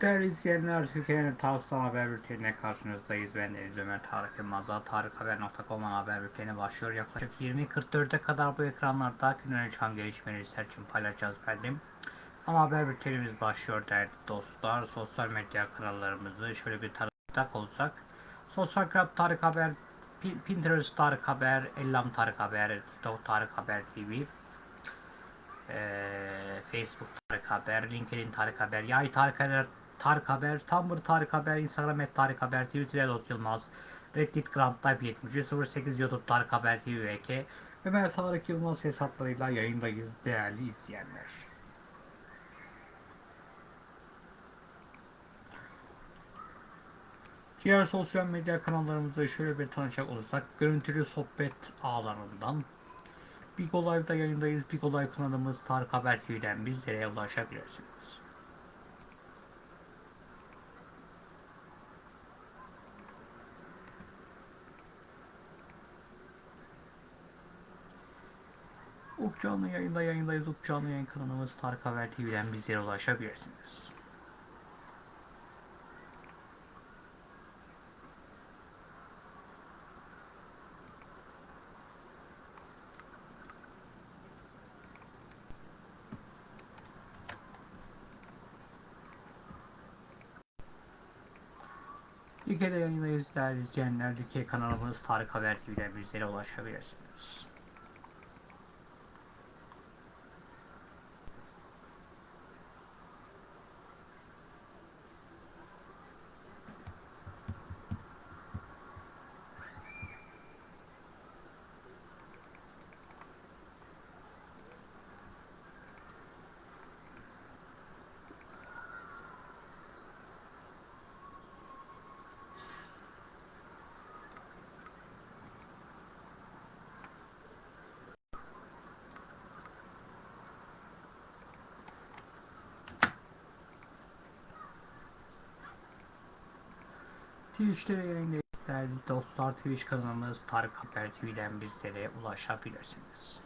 Değerli izleyenler, Türkiye'nin Tarık'tan haber bültenine karşınızdayız. Ben Deniz Ömer Tarık Yılmaz'a tarikhaber.com'un haber bülteni başlıyor. Yaklaşık 20.44'e kadar bu ekranlarda günün çıkan gelişmeleri sizler için paylaşacağız efendim. Ama haber bültenimiz başlıyor değerli dostlar. Sosyal medya kanallarımızı şöyle bir tanıtacak olsak. Sosyal Club Tarık Haber, Pinterest Tarık Haber, Ellam Tarık Haber, TikTok Tarık Haber TV, Facebook Tarık Haber, LinkedIn Tarık Haber, Yay Tarık Haber, Tarık Haber, Tumblr Tarık Haber, Instagram et Tarık Haber, Twitter Edot Yılmaz, Reddit Grand Type 7308 YouTube Tarık Haber TV VK, Ömer Tarık Yılmaz hesaplarıyla yayındayız değerli izleyenler. Diğer sosyal medya kanallarımızı şöyle bir tanışacak olursak, görüntülü sohbet ağlarından Bigo Live'da yayındayız. Bigo Live kanalımız Tarık Haber TV'den bizlere ulaşabilirsiniz. Uk canlı yayında yayındayız. Uk canlı yayın kanalımız Tarık Haber TV'den bizlere ulaşabilirsiniz. Like'de yayındayız değerli izleyenler. Like kanalımız Tarık Haber TV'den bizlere ulaşabilirsiniz. Twitch'te yayındayız değerli dostlar. Twitch kanalımız Tarık Haber TV'den bizlere ulaşabilirsiniz.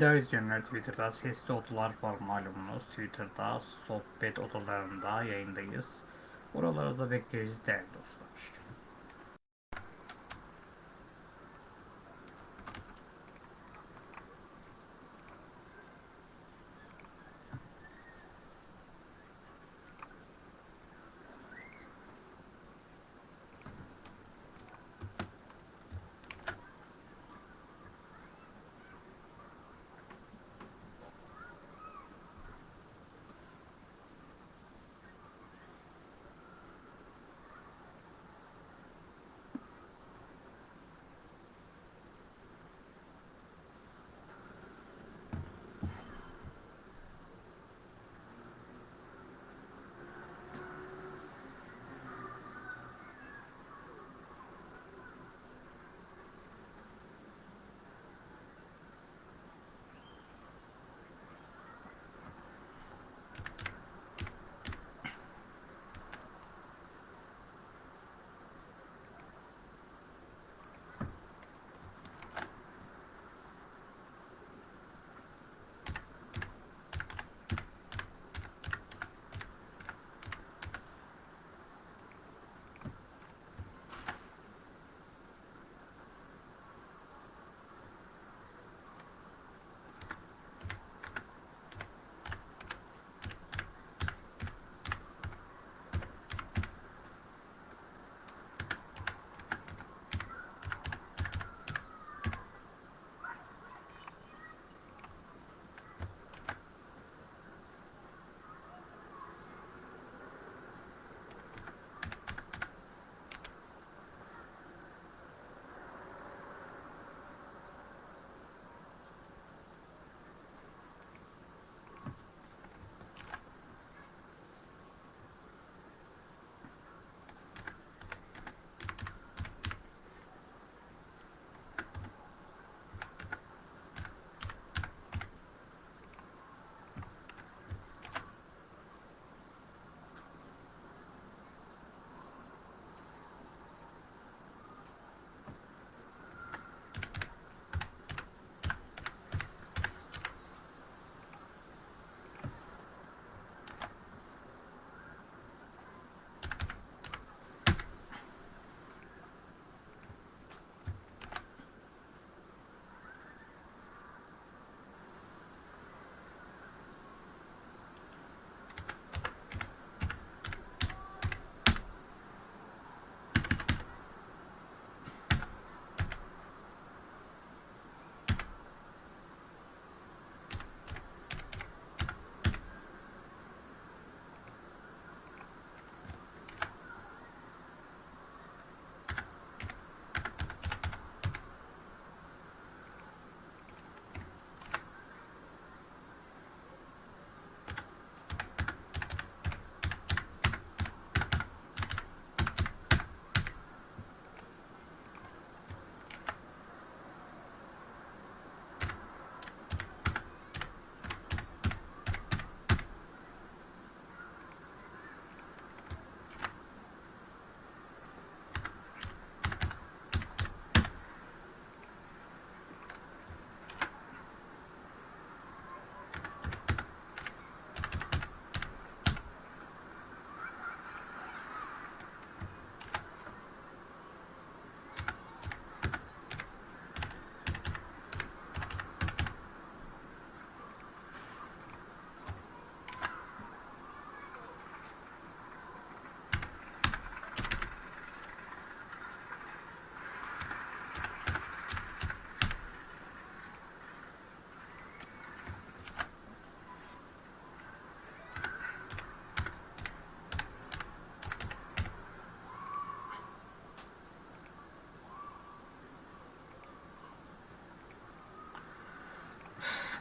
Değerli izleyenler Twitter'da sesli odalar var malumunuz. Twitter'da sohbet odalarında yayındayız. Oralara da bekleriz değerli dostlar.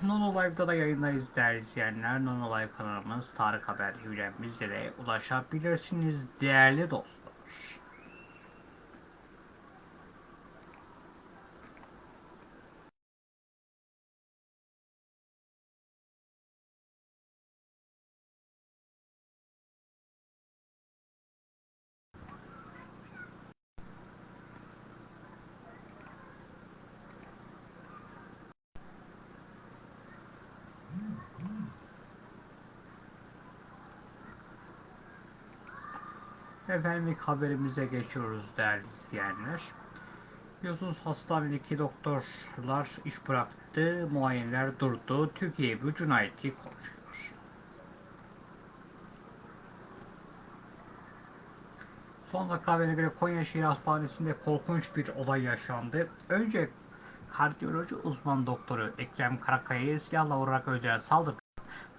Nono Live'da da yayındayız değerli izleyenler. Nono Live kanalımız Tarık Haber bizlere ulaşabilirsiniz değerli dostlar. Efendim ilk haberimize geçiyoruz değerli izleyenler. Biliyorsunuz hastanedeki doktorlar iş bıraktı, muayeneler durdu. Türkiye bu cinayeti konuşuyor. Son dakika haberine göre Konya Şehir Hastanesi'nde korkunç bir olay yaşandı. Önce kardiyoloji uzman doktoru Ekrem Karakaya'yı silahla vurarak öldüren saldırgan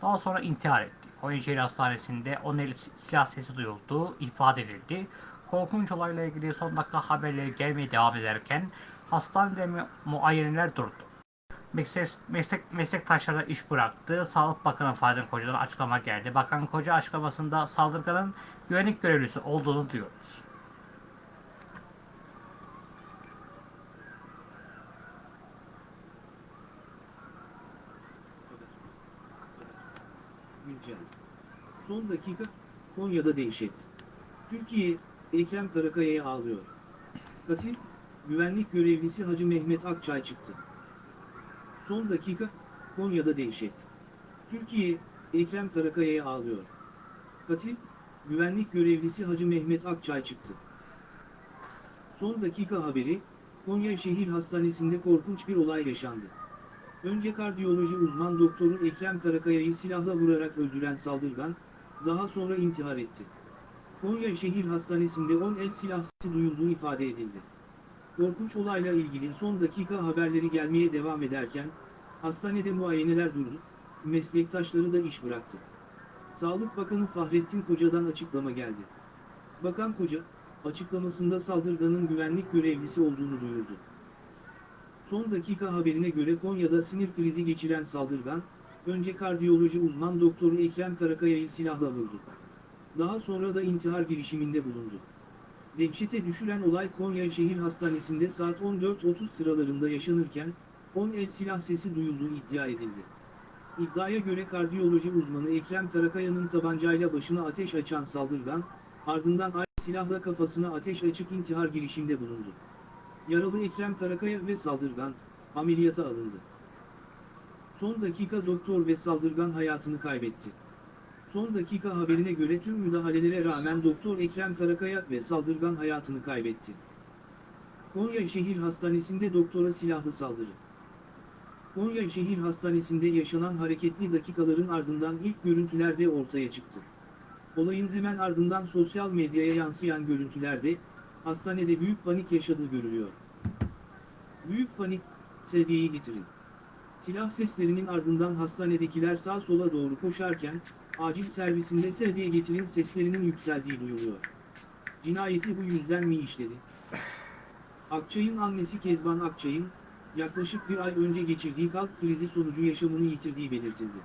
daha sonra intihar etti. Konya Hastanesi'nde 10 el silah sesi duyuldu, ifade edildi. Korkunç olayla ilgili son dakika haberleri gelmeye devam ederken hastanede mu muayeneler durdu. Meslek, meslek, meslektaşları iş bıraktı. Sağlık Bakanı Fadıl Koca'dan açıklama geldi. Bakan Koca açıklamasında saldırganın güvenlik görevlisi olduğunu duyurdu. Güncel. Son dakika, Konya'da dehşet. Türkiye, Ekrem Karakaya'ya ağlıyor. Katil, güvenlik görevlisi Hacı Mehmet Akçay çıktı. Son dakika, Konya'da dehşet. Türkiye, Ekrem Karakaya'ya ağlıyor. Katil, güvenlik görevlisi Hacı Mehmet Akçay çıktı. Son dakika haberi, Konya Şehir Hastanesi'nde korkunç bir olay yaşandı. Önce kardiyoloji uzman doktoru Ekrem Karakaya'yı silahla vurarak öldüren saldırgan, daha sonra intihar etti. Konya Şehir Hastanesi'nde 10 el silah sesi duyulduğu ifade edildi. Korkunç olayla ilgili son dakika haberleri gelmeye devam ederken, hastanede muayeneler durdu, meslektaşları da iş bıraktı. Sağlık Bakanı Fahrettin Koca'dan açıklama geldi. Bakan Koca, açıklamasında saldırganın güvenlik görevlisi olduğunu duyurdu. Son dakika haberine göre Konya'da sinir krizi geçiren saldırgan, önce kardiyoloji uzman doktoru Ekrem Karakaya'yı silahla vurdu. Daha sonra da intihar girişiminde bulundu. Dehşete düşüren olay Konya Şehir Hastanesi'nde saat 14.30 sıralarında yaşanırken, 10 el silah sesi duyulduğu iddia edildi. İddiaya göre kardiyoloji uzmanı Ekrem Karakaya'nın tabancayla başına ateş açan saldırgan, ardından ay silahla kafasına ateş açıp intihar girişiminde bulundu. Yaralı Ekrem Karakaya ve saldırgan, ameliyata alındı. Son dakika doktor ve saldırgan hayatını kaybetti. Son dakika haberine göre tüm müdahalelere rağmen Doktor Ekrem Karakaya ve saldırgan hayatını kaybetti. Konya Şehir Hastanesi'nde doktora silahlı saldırı. Konya Şehir Hastanesi'nde yaşanan hareketli dakikaların ardından ilk görüntülerde ortaya çıktı. Olayın hemen ardından sosyal medyaya yansıyan görüntülerde, hastanede büyük panik yaşadığı görülüyor. Büyük panik, sevgiyi getirin. Silah seslerinin ardından hastanedekiler sağ sola doğru koşarken, acil servisinde sevgiye getirin seslerinin yükseldiği duyuluyor. Cinayeti bu yüzden mi işledi? Akçay'ın annesi Kezban Akçay'ın, yaklaşık bir ay önce geçirdiği kalp krizi sonucu yaşamını yitirdiği belirtildi.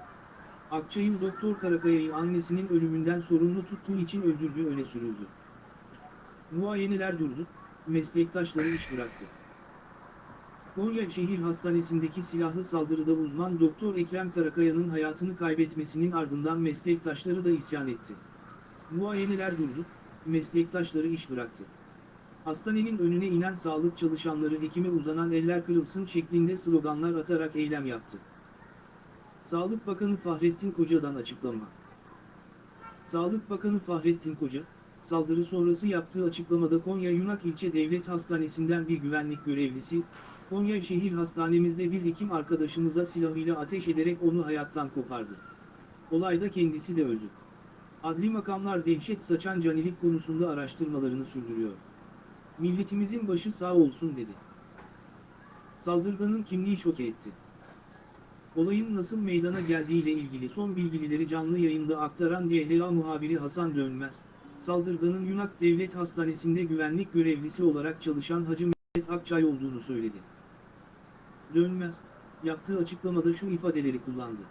Akçay'ın Doktor Karakaya'yı annesinin ölümünden sorumlu tuttuğu için öldürdüğü öne sürüldü. Muayeneler durdu, meslektaşları iş bıraktı. Konya Şehir Hastanesi'ndeki silahlı saldırıda uzman Doktor Ekrem Karakaya'nın hayatını kaybetmesinin ardından meslektaşları da isyan etti. Muayeneler durdu, meslektaşları iş bıraktı. Hastanenin önüne inen sağlık çalışanları hekime uzanan eller kırılsın şeklinde sloganlar atarak eylem yaptı. Sağlık Bakanı Fahrettin Koca'dan açıklama. Sağlık Bakanı Fahrettin Koca, saldırı sonrası yaptığı açıklamada Konya Yunak İlçe Devlet Hastanesi'nden bir güvenlik görevlisi, Konya Şehir Hastanemizde bir hekim arkadaşımıza silahıyla ateş ederek onu hayattan kopardı. Olayda kendisi de öldü. Adli makamlar dehşet saçan canilik konusunda araştırmalarını sürdürüyor. Milletimizin başı sağ olsun dedi. Saldırganın kimliği şok etti. Olayın nasıl meydana geldiğiyle ilgili son bilgileri canlı yayında aktaran DHA muhabiri Hasan Dönmez, saldırganın Yunak Devlet Hastanesi'nde güvenlik görevlisi olarak çalışan Hacı Mehmet Akçay olduğunu söyledi. Dönmez, yaptığı açıklamada şu ifadeleri kullandı.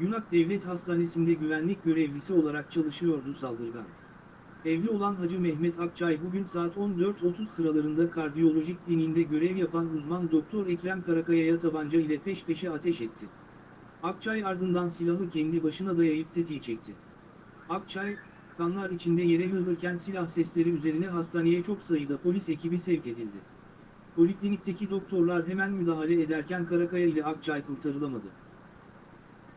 Yunak Devlet Hastanesi'nde güvenlik görevlisi olarak çalışıyordu saldırgan. Evli olan Hacı Mehmet Akçay bugün saat 14.30 sıralarında kardiyolojik kliniğinde görev yapan uzman doktor Ekrem Karakaya'ya tabanca ile peş peşe ateş etti. Akçay ardından silahı kendi başına dayayıp tetiği çekti. Akçay, kanlar içinde yere yığılırken silah sesleri üzerine hastaneye çok sayıda polis ekibi sevk edildi. Poliklinikteki doktorlar hemen müdahale ederken Karakaya ile Akçay kurtarılamadı.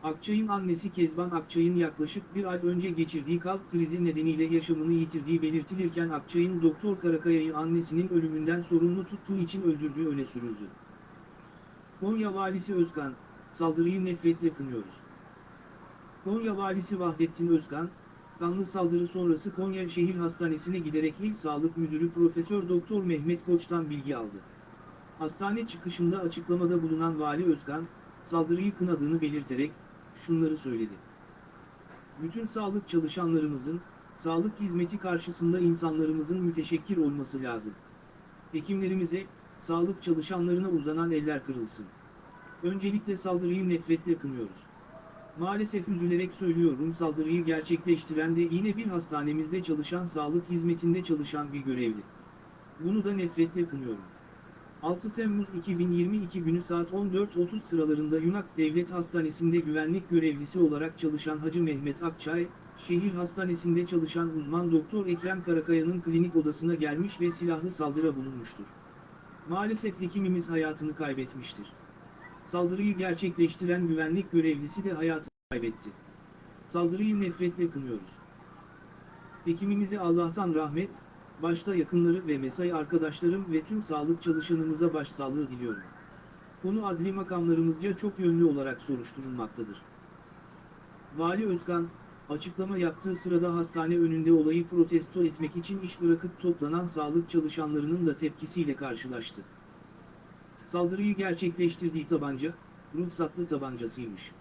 Akçay'ın annesi Kezban Akçay'ın yaklaşık bir ay önce geçirdiği kalp krizi nedeniyle yaşamını yitirdiği belirtilirken Akçay'ın Doktor Karakaya'yı annesinin ölümünden sorumlu tuttuğu için öldürdüğü öne sürüldü. Konya Valisi Özkan, saldırıyı nefretle kınıyoruz. Konya Valisi Vahdettin Özkan, kanlı saldırı sonrası Konya Şehir Hastanesi'ne giderek İl Sağlık Müdürü Profesör Doktor Mehmet Koç'tan bilgi aldı. Hastane çıkışında açıklamada bulunan Vali Özkan, saldırıyı kınadığını belirterek, şunları söyledi. Bütün sağlık çalışanlarımızın, sağlık hizmeti karşısında insanlarımızın müteşekkir olması lazım. Hekimlerimize, sağlık çalışanlarına uzanan eller kırılsın. Öncelikle saldırıyı nefretle kınıyoruz. Maalesef üzülerek söylüyorum saldırıyı gerçekleştiren de yine bir hastanemizde çalışan sağlık hizmetinde çalışan bir görevli. Bunu da nefretle kınıyorum. 6 Temmuz 2022 günü saat 14.30 sıralarında Yunak Devlet Hastanesi'nde güvenlik görevlisi olarak çalışan Hacı Mehmet Akçay, şehir hastanesinde çalışan uzman doktor Ekrem Karakaya'nın klinik odasına gelmiş ve silahlı saldırı bulunmuştur. Maalesef hekimimiz hayatını kaybetmiştir. Saldırıyı gerçekleştiren güvenlik görevlisi de hayatını kaybetti. Saldırıyı nefretle kınıyoruz. Hekimimize Allah'tan rahmet, başta yakınları ve mesai arkadaşlarım ve tüm sağlık çalışanımıza başsağlığı diliyorum. Konu adli makamlarımızca çok yönlü olarak soruşturulmaktadır. Vali Özkan, açıklama yaptığı sırada hastane önünde olayı protesto etmek için iş bırakıp toplanan sağlık çalışanlarının da tepkisiyle karşılaştı. Saldırıyı gerçekleştirdiği tabanca, ruhsatlı tabancasıymış.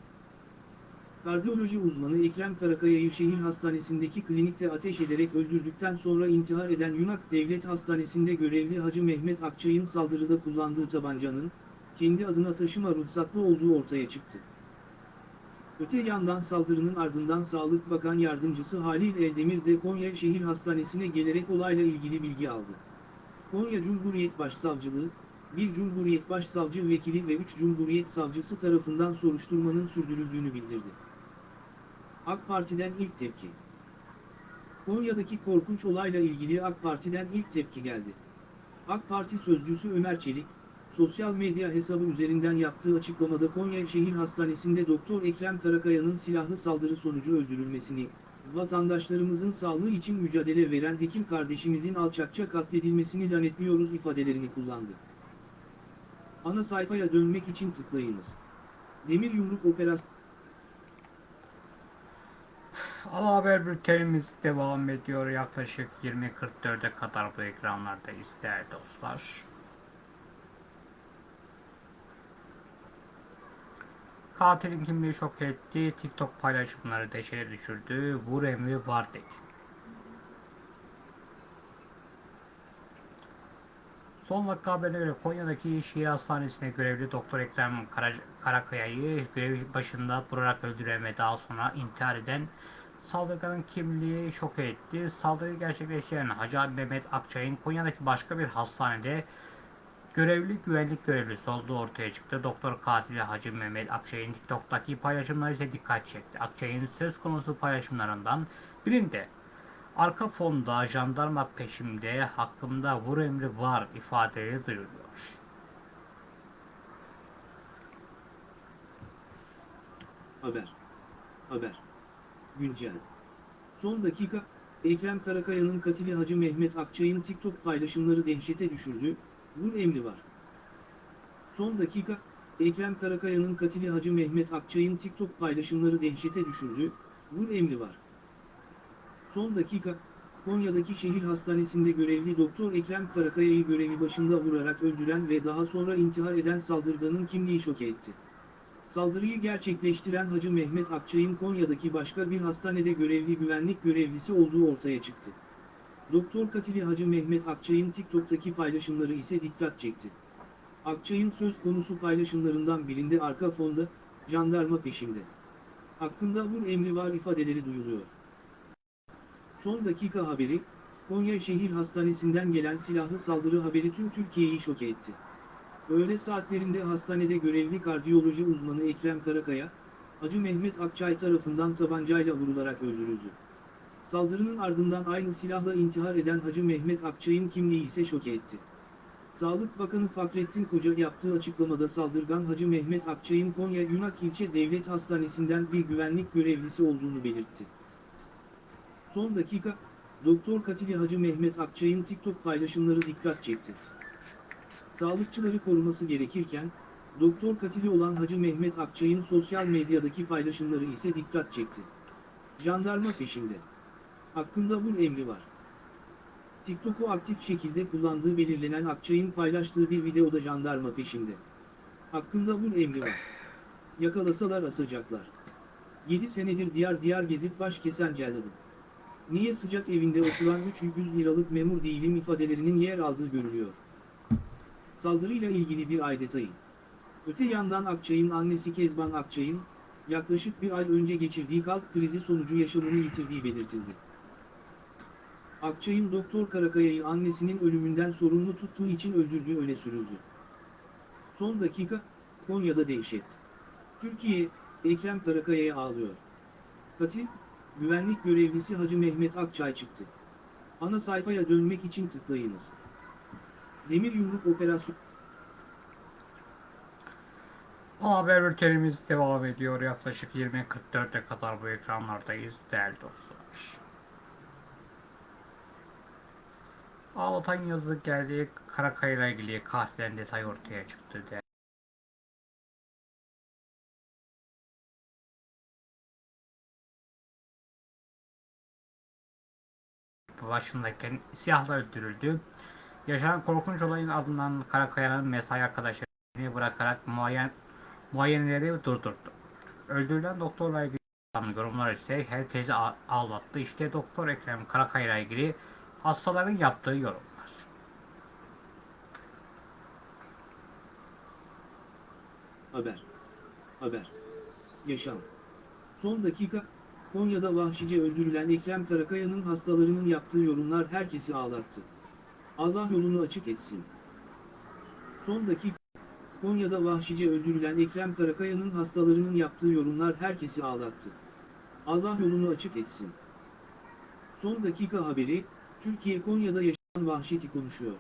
Kardiyoloji uzmanı Ekrem Karakaya'yı şehir hastanesindeki klinikte ateş ederek öldürdükten sonra intihar eden Yunak Devlet Hastanesi'nde görevli Hacı Mehmet Akçay'ın saldırıda kullandığı tabancanın, kendi adına taşıma ruhsatlı olduğu ortaya çıktı. Öte yandan saldırının ardından Sağlık Bakan Yardımcısı Halil Eldemir de Konya Şehir Hastanesi'ne gelerek olayla ilgili bilgi aldı. Konya Cumhuriyet Başsavcılığı, bir Cumhuriyet Başsavcı Vekili ve 3 Cumhuriyet Savcısı tarafından soruşturmanın sürdürüldüğünü bildirdi. AK Parti'den ilk tepki. Konya'daki korkunç olayla ilgili AK Parti'den ilk tepki geldi. AK Parti sözcüsü Ömer Çelik, sosyal medya hesabı üzerinden yaptığı açıklamada Konya Şehir Hastanesi'nde Doktor Ekrem Karakaya'nın silahlı saldırı sonucu öldürülmesini, vatandaşlarımızın sağlığı için mücadele veren hekim kardeşimizin alçakça katledilmesini lanetliyoruz ifadelerini kullandı. Ana sayfaya dönmek için tıklayınız. Demir Yumruk Operasyonu Ana haber bültenimiz devam ediyor. Yaklaşık 20.44'e kadar bu ekranlardayız değerli dostlar. Katilin kimliği şok etti. TikTok paylaşımları deşeye düşürdü. Vur emri Vardik. Son dakika haberine göre Konya'daki şehir hastanesinde görevli Doktor Ekrem Kara- Karakaya'yı görev başında vurarak öldüren ve daha sonra intihar eden saldırganın kimliği şok etti. Saldırıyı gerçekleştiren Hacı Ali Mehmet Akçay'ın Konya'daki başka bir hastanede görevli güvenlik görevlisi olduğu ortaya çıktı. Doktor katili Hacı Mehmet Akçay'ın TikTok'taki paylaşımları ise dikkat çekti. Akçay'ın söz konusu paylaşımlarından birinde arka fonda jandarma peşimde hakkımda vur emri var ifadeleri duyuluyor. Haber. Haber. Güncel. Son dakika, Ekrem Karakaya'nın katili Hacı Mehmet Akçay'ın TikTok paylaşımları dehşete düşürdü, vur emri var. Son dakika, Ekrem Karakaya'nın katili Hacı Mehmet Akçay'ın TikTok paylaşımları dehşete düşürdü, vur emri var. Son dakika, Konya'daki şehir hastanesinde görevli Doktor Ekrem Karakaya'yı görevi başında vurarak öldüren ve daha sonra intihar eden saldırganın kimliği şok etti. Saldırıyı gerçekleştiren Hacı Mehmet Akçay'ın Konya'daki başka bir hastanede görevli güvenlik görevlisi olduğu ortaya çıktı. Doktor katili Hacı Mehmet Akçay'ın TikTok'taki paylaşımları ise dikkat çekti. Akçay'ın söz konusu paylaşımlarından birinde arka fonda, jandarma peşinde. Hakkında vur emri var ifadeleri duyuluyor. Son dakika haberi, Konya Şehir Hastanesi'nden gelen silahlı saldırı haberi tüm Türkiye'yi şok etti. Öğle saatlerinde hastanede görevli kardiyoloji uzmanı Ekrem Karakaya, Hacı Mehmet Akçay tarafından tabancayla vurularak öldürüldü. Saldırının ardından aynı silahla intihar eden Hacı Mehmet Akçay'ın kimliği ise şok etti. Sağlık Bakanı Fahrettin Koca yaptığı açıklamada saldırgan Hacı Mehmet Akçay'ın Konya Yunak İlçe Devlet Hastanesi'nden bir güvenlik görevlisi olduğunu belirtti. Son dakika, Doktor Katili Hacı Mehmet Akçay'ın TikTok paylaşımları dikkat çekti. Sağlıkçıları koruması gerekirken, Doktor Katili olan Hacı Mehmet Akçay'ın sosyal medyadaki paylaşımları ise dikkat çekti. Jandarma peşinde. Hakkında vur emri var. TikTok'u aktif şekilde kullandığı belirlenen Akçay'ın paylaştığı bir videoda jandarma peşinde. Hakkında vur emri var. Yakalasalar asacaklar. 7 senedir diyar diyar gezip baş kesen celladım. Niye sıcak evinde oturan 300 liralık memur değilim ifadelerinin yer aldığı görülüyor. Saldırıyla ilgili bir ay detayı. Öte yandan Akçay'ın annesi Kezban Akçay'ın, yaklaşık bir ay önce geçirdiği kalp krizi sonucu yaşamını yitirdiği belirtildi. Akçay'ın Doktor Karakaya'yı annesinin ölümünden sorumlu tuttuğu için öldürdüğü öne sürüldü. Son dakika, Konya'da dehşet. Türkiye, Ekrem Karakaya'ya ağlıyor. Katil, güvenlik görevlisi Hacı Mehmet Akçay çıktı. Ana sayfaya dönmek için tıklayınız. Demir Yumruk Operasyonu haber bültenimiz devam ediyor. Yaklaşık 20.44'e kadar bu ekranlardayız değerli dostlar. Ağlatan yazı geldi. Karakaya ile ilgili katilden detay ortaya çıktı. De. Başındayken silahla öldürüldü. Yaşanan korkunç olayın ardından Karakaya'nın mesai arkadaşlarını bırakarak muayen, muayeneleri durdurdu. Öldürülen doktorla ilgili yorumlar ise herkesi ağlattı. İşte Doktor Ekrem Karakaya ilgili hastaların yaptığı yorumlar. Haber. Haber. Yaşam. Son dakika, Konya'da vahşice öldürülen Ekrem Karakaya'nın hastalarının yaptığı yorumlar herkesi ağlattı. Allah yolunu açık etsin. Son dakika, Konya'da vahşice öldürülen Ekrem Karakaya'nın hastalarının yaptığı yorumlar herkesi ağlattı. Allah yolunu açık etsin. Son dakika haberi, Türkiye Konya'da yaşanan vahşeti konuşuyor.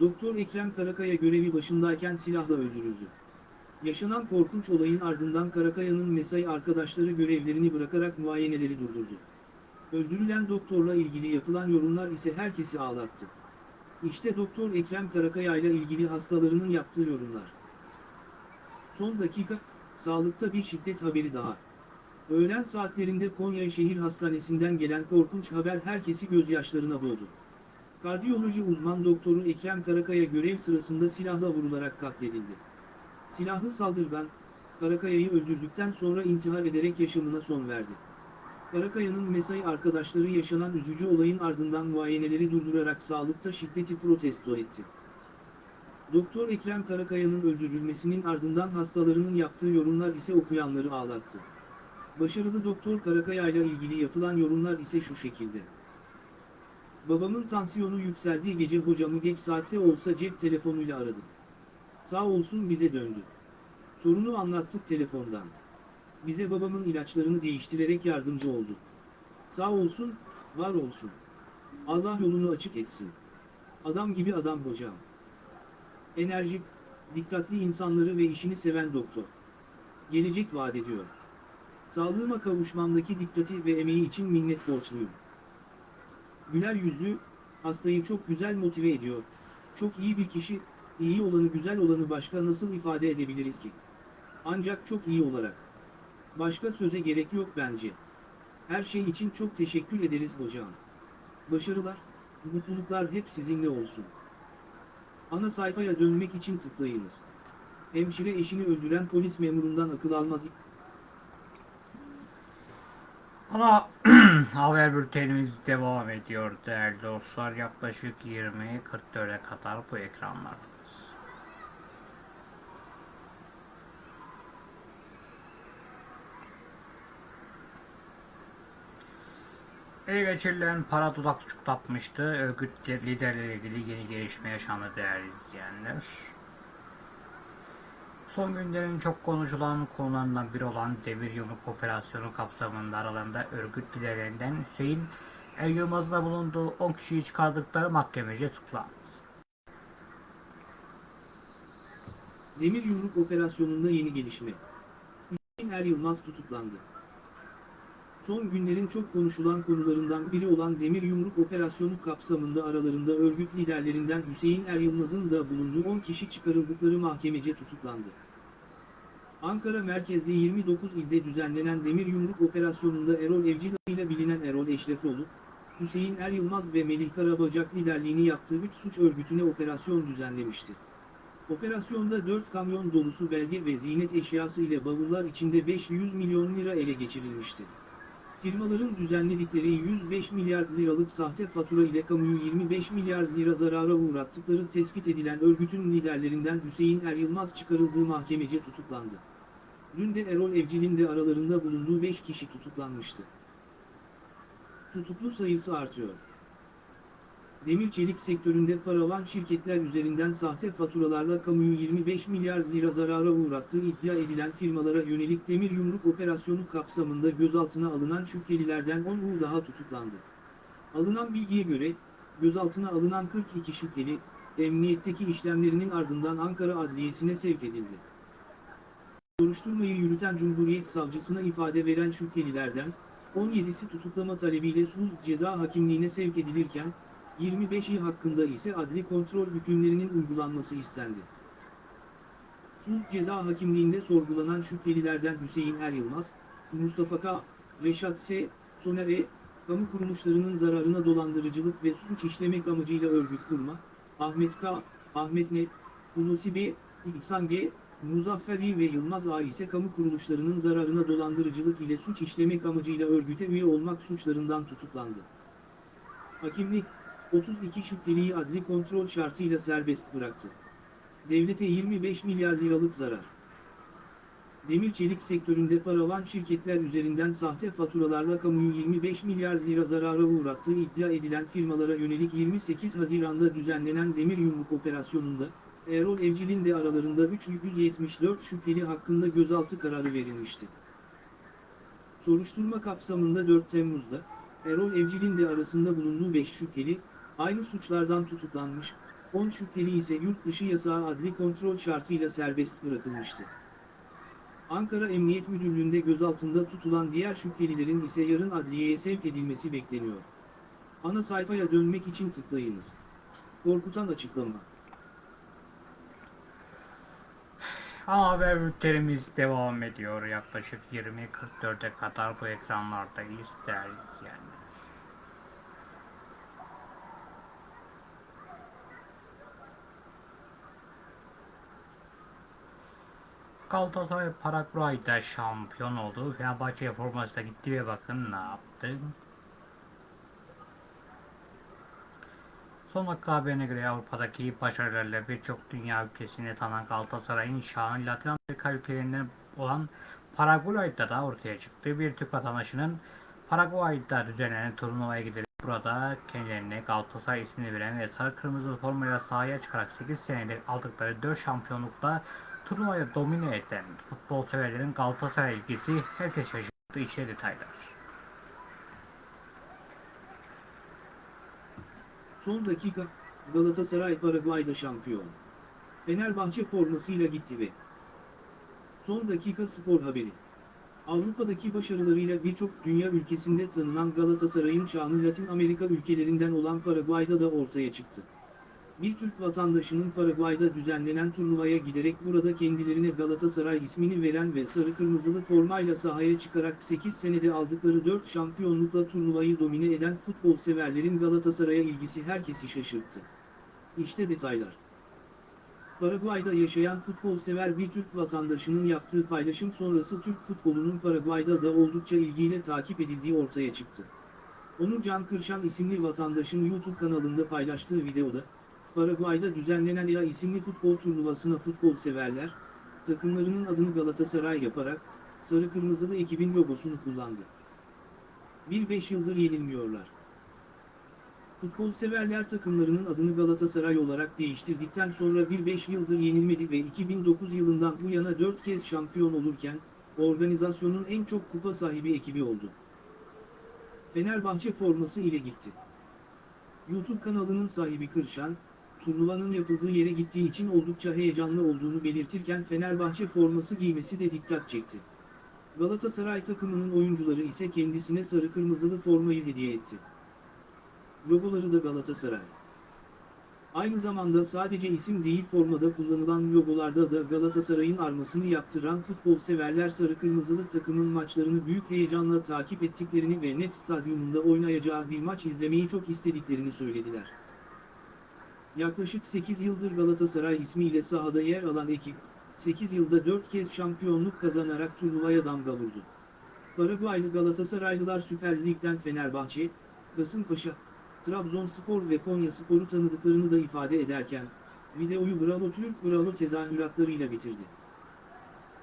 Doktor Ekrem Karakaya görevi başındayken silahla öldürüldü. Yaşanan korkunç olayın ardından Karakaya'nın mesai arkadaşları görevlerini bırakarak muayeneleri durdurdu. Öldürülen doktorla ilgili yapılan yorumlar ise herkesi ağlattı. İşte Doktor Ekrem Karakaya ile ilgili hastalarının yaptığı yorumlar. Son dakika, sağlıkta bir şiddet haberi daha. Öğlen saatlerinde Konya Şehir Hastanesi'nden gelen korkunç haber herkesi gözyaşlarına boğdu. Kardiyoloji uzman doktoru Ekrem Karakaya görev sırasında silahla vurularak katledildi. Silahlı saldırgan, Karakaya'yı öldürdükten sonra intihar ederek yaşamına son verdi. Karakaya'nın mesai arkadaşları yaşanan üzücü olayın ardından muayeneleri durdurarak sağlıkta şiddeti protesto etti. Doktor Ekrem Karakaya'nın öldürülmesinin ardından hastalarının yaptığı yorumlar ise okuyanları ağlattı. Başarılı Doktor Karakaya ile ilgili yapılan yorumlar ise şu şekilde. Babamın tansiyonu yükseldiği gece hocamı geç saatte olsa cep telefonuyla aradım. Sağ olsun bize döndü. Sorunu anlattık telefondan. Bize babamın ilaçlarını değiştirerek yardımcı oldu. Sağ olsun, var olsun. Allah yolunu açık etsin. Adam gibi adam hocam. Enerjik, dikkatli insanları ve işini seven doktor. Gelecek vaat ediyor. Sağlığıma kavuşmamdaki dikkati ve emeği için minnet borçluyum. Güler yüzlü, hastayı çok güzel motive ediyor. Çok iyi bir kişi, iyi olanı güzel olanı başka nasıl ifade edebiliriz ki? Ancak çok iyi olarak. Başka söze gerek yok bence. Her şey için çok teşekkür ederiz hocam. Başarılar, mutluluklar hep sizinle olsun. Ana sayfaya dönmek için tıklayınız. Hemşire eşini öldüren polis memurundan akıl almaz. Ana haber bültenimiz devam ediyor değerli dostlar. Yaklaşık 20.44'e kadar bu ekranlardayız. Ele geçirilen para dudak tutuklatmıştı. Örgüt liderleriyle ilgili yeni gelişme yaşandı değerli izleyenler. Son günlerin çok konuşulan konularından biri olan Demir Yumruk Operasyonu kapsamında aralarında örgüt liderlerinden Hüseyin El Yılmaz'ın da bulunduğu 10 kişiyi çıkardıkları mahkemece tutuklandı. Demir Yumruk operasyonunda yeni gelişme. Hüseyin Er Yılmaz tutuklandı. Son günlerin çok konuşulan konularından biri olan Demir Yumruk operasyonu kapsamında aralarında örgüt liderlerinden Hüseyin Er Yılmaz'ın da bulunduğu 10 kişi çıkarıldıkları mahkemece tutuklandı. Ankara merkezli 29 ilde düzenlenen Demir Yumruk operasyonunda Erol Evcil ile bilinen Erol Eşrefoğlu, Hüseyin Er Yılmaz ve Melih Karabacak liderliğini yaptığı 3 suç örgütüne operasyon düzenlemişti. Operasyonda 4 kamyon dolusu belge ve ziynet eşyası ile bavullar içinde 500 milyon lira ele geçirilmişti. Firmaların düzenledikleri 105 milyar liralık sahte fatura ile kamuyu 25 milyar lira zarara uğrattıkları tespit edilen örgütün liderlerinden Hüseyin Er Yılmaz çıkarıldığı mahkemece tutuklandı. Dün de Erol Evcil'in de aralarında bulunduğu 5 kişi tutuklanmıştı. Tutuklu sayısı artıyor. Demir çelik sektöründe paravan şirketler üzerinden sahte faturalarla kamuyu 25 milyar lira zarara uğrattığı iddia edilen firmalara yönelik demir yumruk operasyonu kapsamında gözaltına alınan şüphelilerden 10'u daha tutuklandı. Alınan bilgiye göre, gözaltına alınan 42 şüpheli, emniyetteki işlemlerinin ardından Ankara Adliyesi'ne sevk edildi. Soruşturmayı yürüten Cumhuriyet Savcısına ifade veren şüphelilerden, 17'si tutuklama talebiyle sulh ceza hakimliğine sevk edilirken, 25'i hakkında ise adli kontrol hükümlerinin uygulanması istendi. Sulh ceza hakimliğinde sorgulanan şüphelilerden Hüseyin Er Yılmaz, Mustafa K., Reşat S., Soner E., kamu kuruluşlarının zararına dolandırıcılık ve suç işlemek amacıyla örgüt kurma, Ahmet K., Ahmet N., Hulusi B., İhsan G., Muzaffer İ ve Yılmaz A ise kamu kuruluşlarının zararına dolandırıcılık ile suç işlemek amacıyla örgüte üye olmak suçlarından tutuklandı. Hakimlik, 32 şüpheliyi adli kontrol şartıyla serbest bıraktı. Devlete 25 milyar liralık zarar. Demir çelik sektöründe paravan şirketler üzerinden sahte faturalarla kamuyu 25 milyar lira zarara uğrattığı iddia edilen firmalara yönelik 28 Haziran'da düzenlenen demir yumruk operasyonunda, Erol Evcil'in de aralarında 374 şüpheli hakkında gözaltı kararı verilmişti. Soruşturma kapsamında 4 Temmuz'da, Erol Evcil'in de arasında bulunduğu 5 şüpheli, aynı suçlardan tutuklanmış, 10 şüpheli ise yurt dışı yasağı adli kontrol şartıyla serbest bırakılmıştı. Ankara Emniyet Müdürlüğü'nde gözaltında tutulan diğer şüphelilerin ise yarın adliyeye sevk edilmesi bekleniyor. Ana sayfaya dönmek için tıklayınız. Korkutan açıklama. Ama haber bültenimiz devam ediyor. Yaklaşık 20.44'e kadar bu ekranlardayız değerli izleyenler. Galatasaray Paraguay'da şampiyon oldu. Fenerbahçe formasına gitti ve bakın ne yaptı. Son dakika haberine göre Avrupa'daki başarılarıyla birçok dünya ülkesinde tanınan Galatasaray'ın şanı Latin Amerika ülkelerinden olan Paraguay'da da ortaya çıktı. Bir Türk vatandaşının Paraguay'da düzenlenen turnuvaya giderek burada kendilerine Galatasaray ismini veren ve sarı kırmızı formayla sahaya çıkarak 8 senedir aldıkları 4 şampiyonlukla turnuvayı domine eden futbol severlerin Galatasaray ilgisi herkes şaşırttı. İşte detaylar. Son dakika, Galatasaray Paraguay'da şampiyon. Fenerbahçe formasıyla gitti ve Son dakika spor haberi. Avrupa'daki başarılarıyla birçok dünya ülkesinde tanınan Galatasaray'ın şanı Latin Amerika ülkelerinden olan Paraguay'da da ortaya çıktı. Bir Türk vatandaşının Paraguay'da düzenlenen turnuvaya giderek burada kendilerine Galatasaray ismini veren ve sarı kırmızılı formayla sahaya çıkarak 8 senede aldıkları 4 şampiyonlukla turnuvayı domine eden futbol severlerin Galatasaray'a ilgisi herkesi şaşırttı. İşte detaylar. Paraguay'da yaşayan futbol sever bir Türk vatandaşının yaptığı paylaşım sonrası Türk futbolunun Paraguay'da da oldukça ilgiyle takip edildiği ortaya çıktı. Onur Can Kırşan isimli vatandaşın YouTube kanalında paylaştığı videoda, Paraguay'da düzenlenen EA isimli futbol turnuvasına futbol severler, takımlarının adını Galatasaray yaparak, sarı kırmızılı ekibin logosunu kullandı. 1-5 yıldır yenilmiyorlar. Futbol severler takımlarının adını Galatasaray olarak değiştirdikten sonra 1-5 yıldır yenilmedi ve 2009 yılından bu yana 4 kez şampiyon olurken, organizasyonun en çok kupa sahibi ekibi oldu. Fenerbahçe forması ile gitti. YouTube kanalının sahibi Kırşan, turnuvanın yapıldığı yere gittiği için oldukça heyecanlı olduğunu belirtirken Fenerbahçe forması giymesi de dikkat çekti. Galatasaray takımının oyuncuları ise kendisine sarı kırmızılı formayı hediye etti. Logoları da Galatasaray. Aynı zamanda sadece isim değil formada kullanılan logolarda da Galatasaray'ın armasını yaptıran futbol severler sarı kırmızılı takımın maçlarını büyük heyecanla takip ettiklerini ve Nef Stadyumunda oynayacağı bir maç izlemeyi çok istediklerini söylediler. Yaklaşık 8 yıldır Galatasaray ismiyle sahada yer alan ekip, 8 yılda 4 kez şampiyonluk kazanarak turnuvaya damga vurdu. Paraguaylı Galatasaraylılar Süper Lig'den Fenerbahçe, Kasımpaşa, Trabzonspor ve Konyaspor'u tanıdıklarını da ifade ederken, videoyu Bravo Türk Bravo tezahüratlarıyla bitirdi.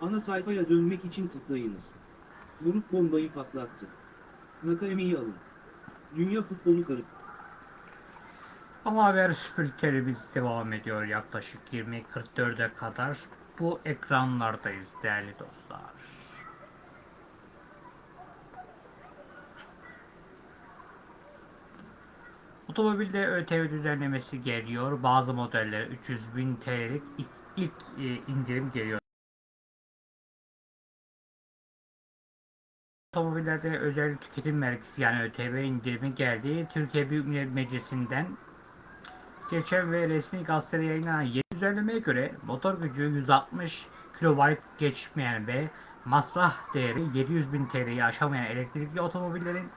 Ana sayfaya dönmek için tıklayınız. Grup bombayı patlattı. Nakayemi'yi alın. Dünya futbolu karıp. Ama haber bültenimiz devam ediyor yaklaşık 20.44'e kadar. Bu ekranlardayız değerli dostlar. Otomobilde ÖTV düzenlemesi geliyor. Bazı modellere 300 bin TL'lik ilk, ilk e, indirim geliyor. Otomobillerde özel tüketim vergisi yani ÖTV indirimi geldi. Türkiye Büyük Millet Meclisi'nden geçen ve resmi gazetede yayınlanan yeni düzenlemeye göre motor gücü 160 kW geçmeyen ve masraf değeri 700 bin TL'yi aşamayan elektrikli otomobillerin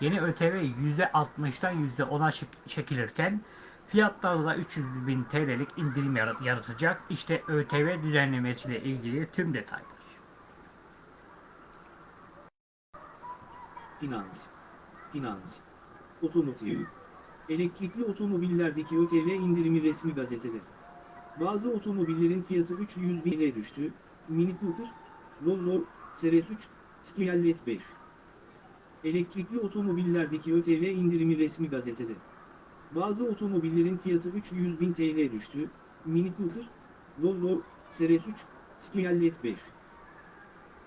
yeni ÖTV %60'dan %10'a çek- çekilirken fiyatlarda da 300 bin TL'lik indirim yarat- yaratacak. İşte ÖTV düzenlemesiyle ilgili tüm detaylar. Finans. Finans. Otomotiv. Elektrikli otomobillerdeki ÖTV indirimi resmi gazetede. Bazı otomobillerin fiyatı 300 bine düştü. Mini Cooper, Volvo, Seres 3, Skiallet 5. Elektrikli otomobillerdeki ÖTV indirimi resmi gazetede. Bazı otomobillerin fiyatı 300 bin TL düştü. Mini Cooper, Volvo, Seres 3, Skiallet 5.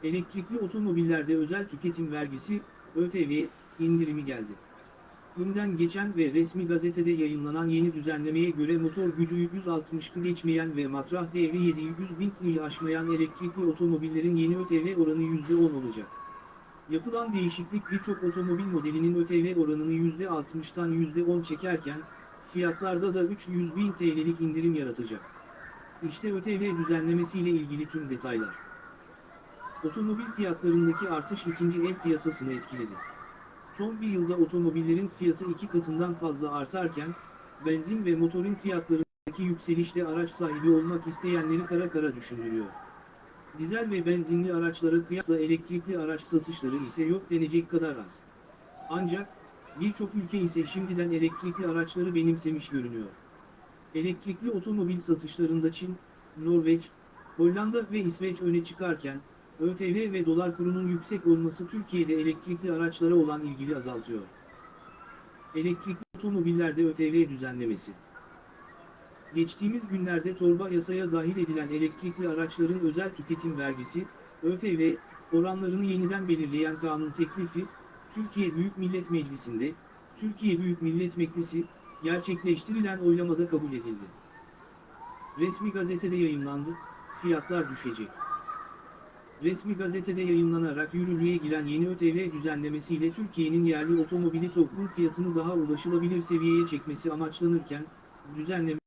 Elektrikli otomobillerde özel tüketim vergisi, ÖTV, indirimi geldi. Günden geçen ve resmi gazetede yayınlanan yeni düzenlemeye göre motor gücü 160'ı geçmeyen ve matrah değeri 700 bin TL'yi aşmayan elektrikli otomobillerin yeni ÖTV oranı %10 olacak. Yapılan değişiklik birçok otomobil modelinin ÖTV oranını %60'tan %10 çekerken, fiyatlarda da 300 bin TL'lik indirim yaratacak. İşte ÖTV düzenlemesiyle ilgili tüm detaylar. Otomobil fiyatlarındaki artış ikinci el piyasasını etkiledi. Son bir yılda otomobillerin fiyatı iki katından fazla artarken, benzin ve motorin fiyatlarındaki yükselişle araç sahibi olmak isteyenleri kara kara düşündürüyor. Dizel ve benzinli araçlara kıyasla elektrikli araç satışları ise yok denecek kadar az. Ancak, birçok ülke ise şimdiden elektrikli araçları benimsemiş görünüyor. Elektrikli otomobil satışlarında Çin, Norveç, Hollanda ve İsveç öne çıkarken, ÖTV ve dolar kurunun yüksek olması Türkiye'de elektrikli araçlara olan ilgili azaltıyor. Elektrikli otomobillerde ÖTV düzenlemesi. Geçtiğimiz günlerde torba yasaya dahil edilen elektrikli araçların özel tüketim vergisi, ÖTV, oranlarını yeniden belirleyen kanun teklifi, Türkiye Büyük Millet Meclisi'nde, Türkiye Büyük Millet Meclisi, gerçekleştirilen oylamada kabul edildi. Resmi gazetede yayınlandı, fiyatlar düşecek. Resmi gazetede yayınlanarak yürürlüğe giren yeni ÖTV düzenlemesiyle Türkiye'nin yerli otomobili toplum fiyatını daha ulaşılabilir seviyeye çekmesi amaçlanırken, düzenleme,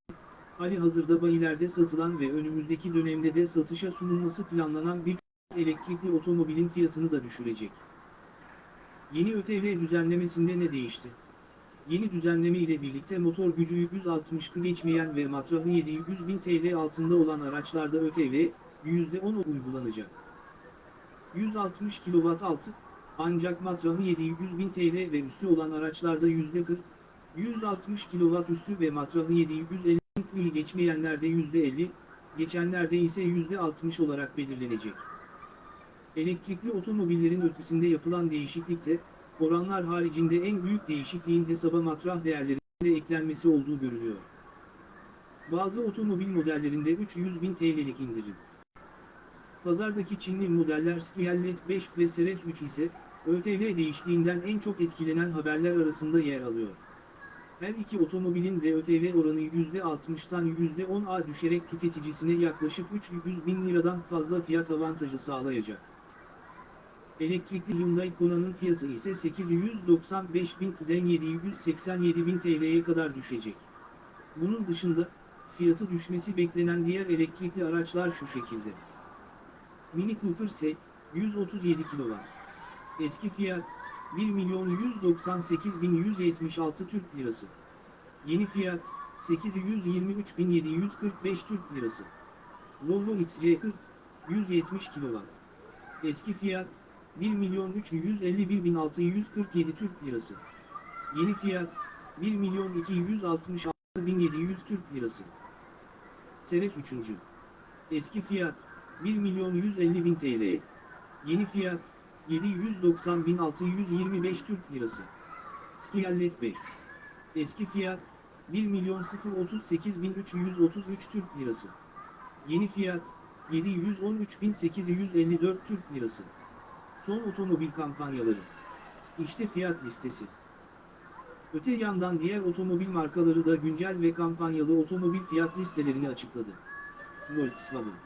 hali hazırda bayilerde satılan ve önümüzdeki dönemde de satışa sunulması planlanan birçok elektrikli otomobilin fiyatını da düşürecek. Yeni ÖTV düzenlemesinde ne değişti? Yeni düzenleme ile birlikte motor gücü 160 geçmeyen ve matrahı 700 bin TL altında olan araçlarda ÖTV, %10 uygulanacak. 160 kW altı, ancak matrahı 700 bin TL ve üstü olan araçlarda %40, 160 kW üstü ve matrahı 750 bin TL geçmeyenlerde %50, geçenlerde ise %60 olarak belirlenecek. Elektrikli otomobillerin ötesinde yapılan değişiklikte, oranlar haricinde en büyük değişikliğin hesaba matrah değerlerinde eklenmesi olduğu görülüyor. Bazı otomobil modellerinde 300 bin TL'lik indirim. Pazardaki Çinli modeller Skyallet 5 ve Seres 3 ise, ÖTV değişikliğinden en çok etkilenen haberler arasında yer alıyor. Her iki otomobilin de ÖTV oranı %60'tan %10'a düşerek tüketicisine yaklaşık 300 bin liradan fazla fiyat avantajı sağlayacak. Elektrikli Hyundai Kona'nın fiyatı ise 895 bin'den 787 bin TL'ye kadar düşecek. Bunun dışında, fiyatı düşmesi beklenen diğer elektrikli araçlar şu şekilde. Mini Cooper ise 137 kW. Eski fiyat 1 milyon 198 bin 176 Türk Lirası. Yeni fiyat 823 bin 745 Türk Lirası. Volvo XC40 170 kW. Eski fiyat 1 milyon 351 bin 647 Türk Lirası. Yeni fiyat 1 milyon 266 bin 700 Türk Lirası. Seres 3. Eski fiyat 1 milyon 150 bin TL. Yeni fiyat 790.625 Türk Lirası. Skiyallet 5. Eski fiyat 1 milyon 038.333 Türk Lirası. Yeni fiyat 713.854 Türk Lirası. Son otomobil kampanyaları. İşte fiyat listesi. Öte yandan diğer otomobil markaları da güncel ve kampanyalı otomobil fiyat listelerini açıkladı. Volkswagen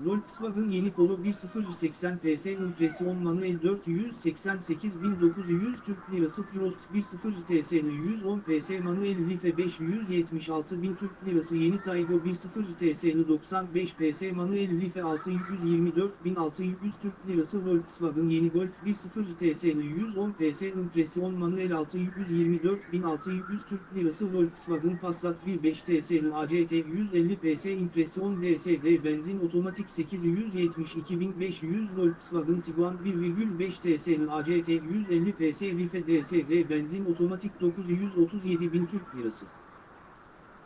Volkswagen yeni Polo 1080 PS impresyon manuel 488.900 Türk Lirası Cross 10 TSL 110 PS manuel Life 576.000 Türk Lirası yeni Taygo 10 TSL 95 PS manuel Life 624.600 Türk Lirası Volkswagen yeni Golf 10 TSL 110 PS impresyon manuel 624.600 Türk Lirası Volkswagen Passat 1.5 TSL ACT 150 PS impresyon DSG benzin otomatik 872.500 Volkswagen Tiguan 1,5 TSL ACT 150 PS Life DSG benzin otomatik 937.000 Türk Lirası.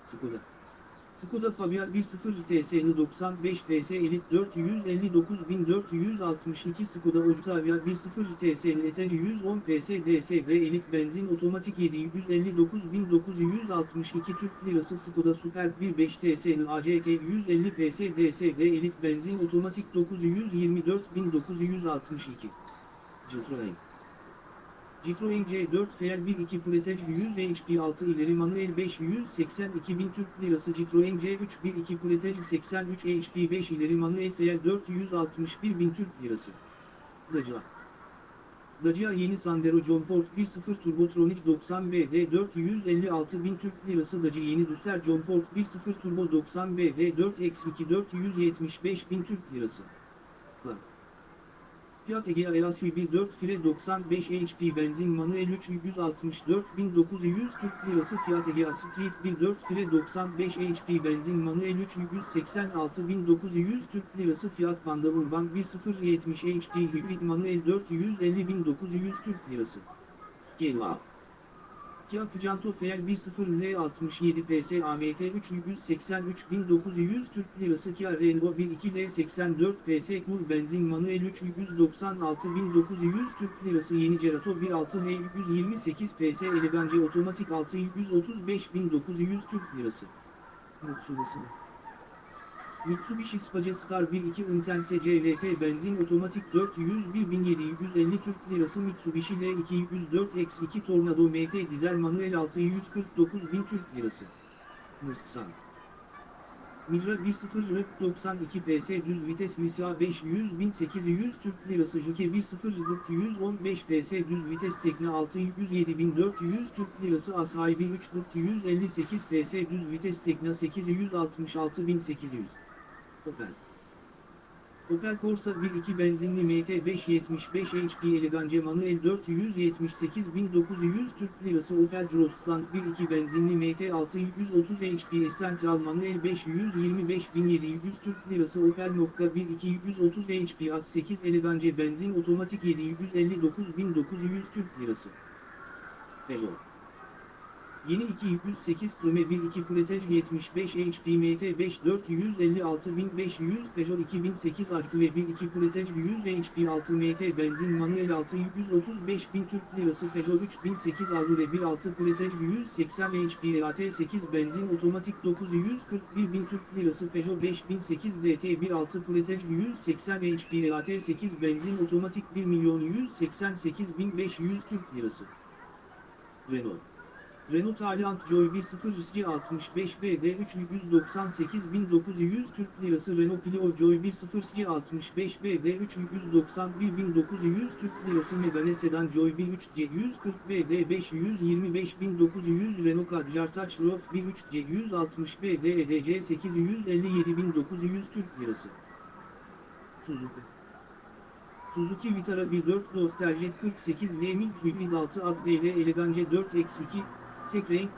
Skoda. Skoda Fabia 1.0 TSL 95 PS Elite 459.462 Skoda Octavia 1.0 TSL Eteri 110 PS DSG Elite benzin otomatik 759.962 Türk Lirası Skoda Superb 1.5 TSL ACT 150 PS DSG Elite benzin otomatik 924.962 Citroen Citroen C4 FR12 Pretec 100 HP 6 ileri manuel 582 bin Türk Lirası Citroen C3 12 Pretec 83 HP 5 ileri manuel FR 461 bin Türk Lirası. Dacia Dacia yeni Sandero John Ford 1.0 Turbotronic 90 BD 456 bin Türk Lirası Dacia yeni Duster John Ford 1.0 Turbo 90 BD 4X2 475 bin Türk Lirası. Fiat Fiat Egea Elas 1.4 Fire 95 HP benzin manuel 364.900 Türk Lirası Fiat Egea Street 1.4 Fire 95 HP benzin manuel 386.900 Türk Lirası Fiat Panda Urban 1.0 70 HP hibrit manuel 450.900 Türk Lirası. Gelva Kia Picanto FR 1.0 L67 PS AMT 383.900 Türk Lirası Kia Relvo 1.2 L84 PS Cool Benzin Manuel 396.900 Türk Lirası Yeni Cerato 1.6 L128 PS Elegance Otomatik 635.900 Türk Lirası. Mitsubishi Mitsubishi Space Star 1.2 Intense CVT benzin otomatik 401.750 Türk Lirası Mitsubishi L204X2 Tornado MT dizel manuel 649.000 Türk Lirası. Nissan Micra 1.0 REP 92 PS düz vites Lisa 500.800 Türk Lirası Juke 1.0 Dık 115 PS düz vites Tekne 607.400 Türk Lirası Asahibi 3 Dık 158 PS düz vites Tekne 866.800 Opel. Opel Corsa 1.2 benzinli MT 575 HP Elegance manuel 478.900 Türk Lirası Opel Crossland 1.2 benzinli MT 630 HP Essential manuel 525.700 Türk Lirası Opel Mokka 1.2 130 HP at 8 Elegance benzin otomatik 759.900 Türk Lirası. Peugeot Yeni 208 Prime 1 Pretej 75 HP MT5 456500 Peugeot 2008 artı ve 1 Pretej 100 HP 6 MT benzin manuel 635 bin Türk Lirası Peugeot 3008 Allure 1 6 Pretej 180 HP EAT 8 benzin otomatik 941 bin Türk Lirası Peugeot 5008 DT 1 6 Pretej 180 HP EAT 8 benzin otomatik 1 milyon 188 bin 500 Türk Lirası. Renault Renault Taliant Joy 1.0 65 BD 398.900 Türk Lirası Renault Clio Joy 1.0 65 BD 391.900 Türk Lirası Megane Sedan Joy 1.3 140 BD 525.900 Renault Kadjar Touch Roof 1.3 160 BD EDC 857.900 Türk Lirası. Suzuki. Suzuki Vitara 1.4 Nostaljet 48 Lemil Hybrid 6 Ad Elegance 4X2 Tek renk,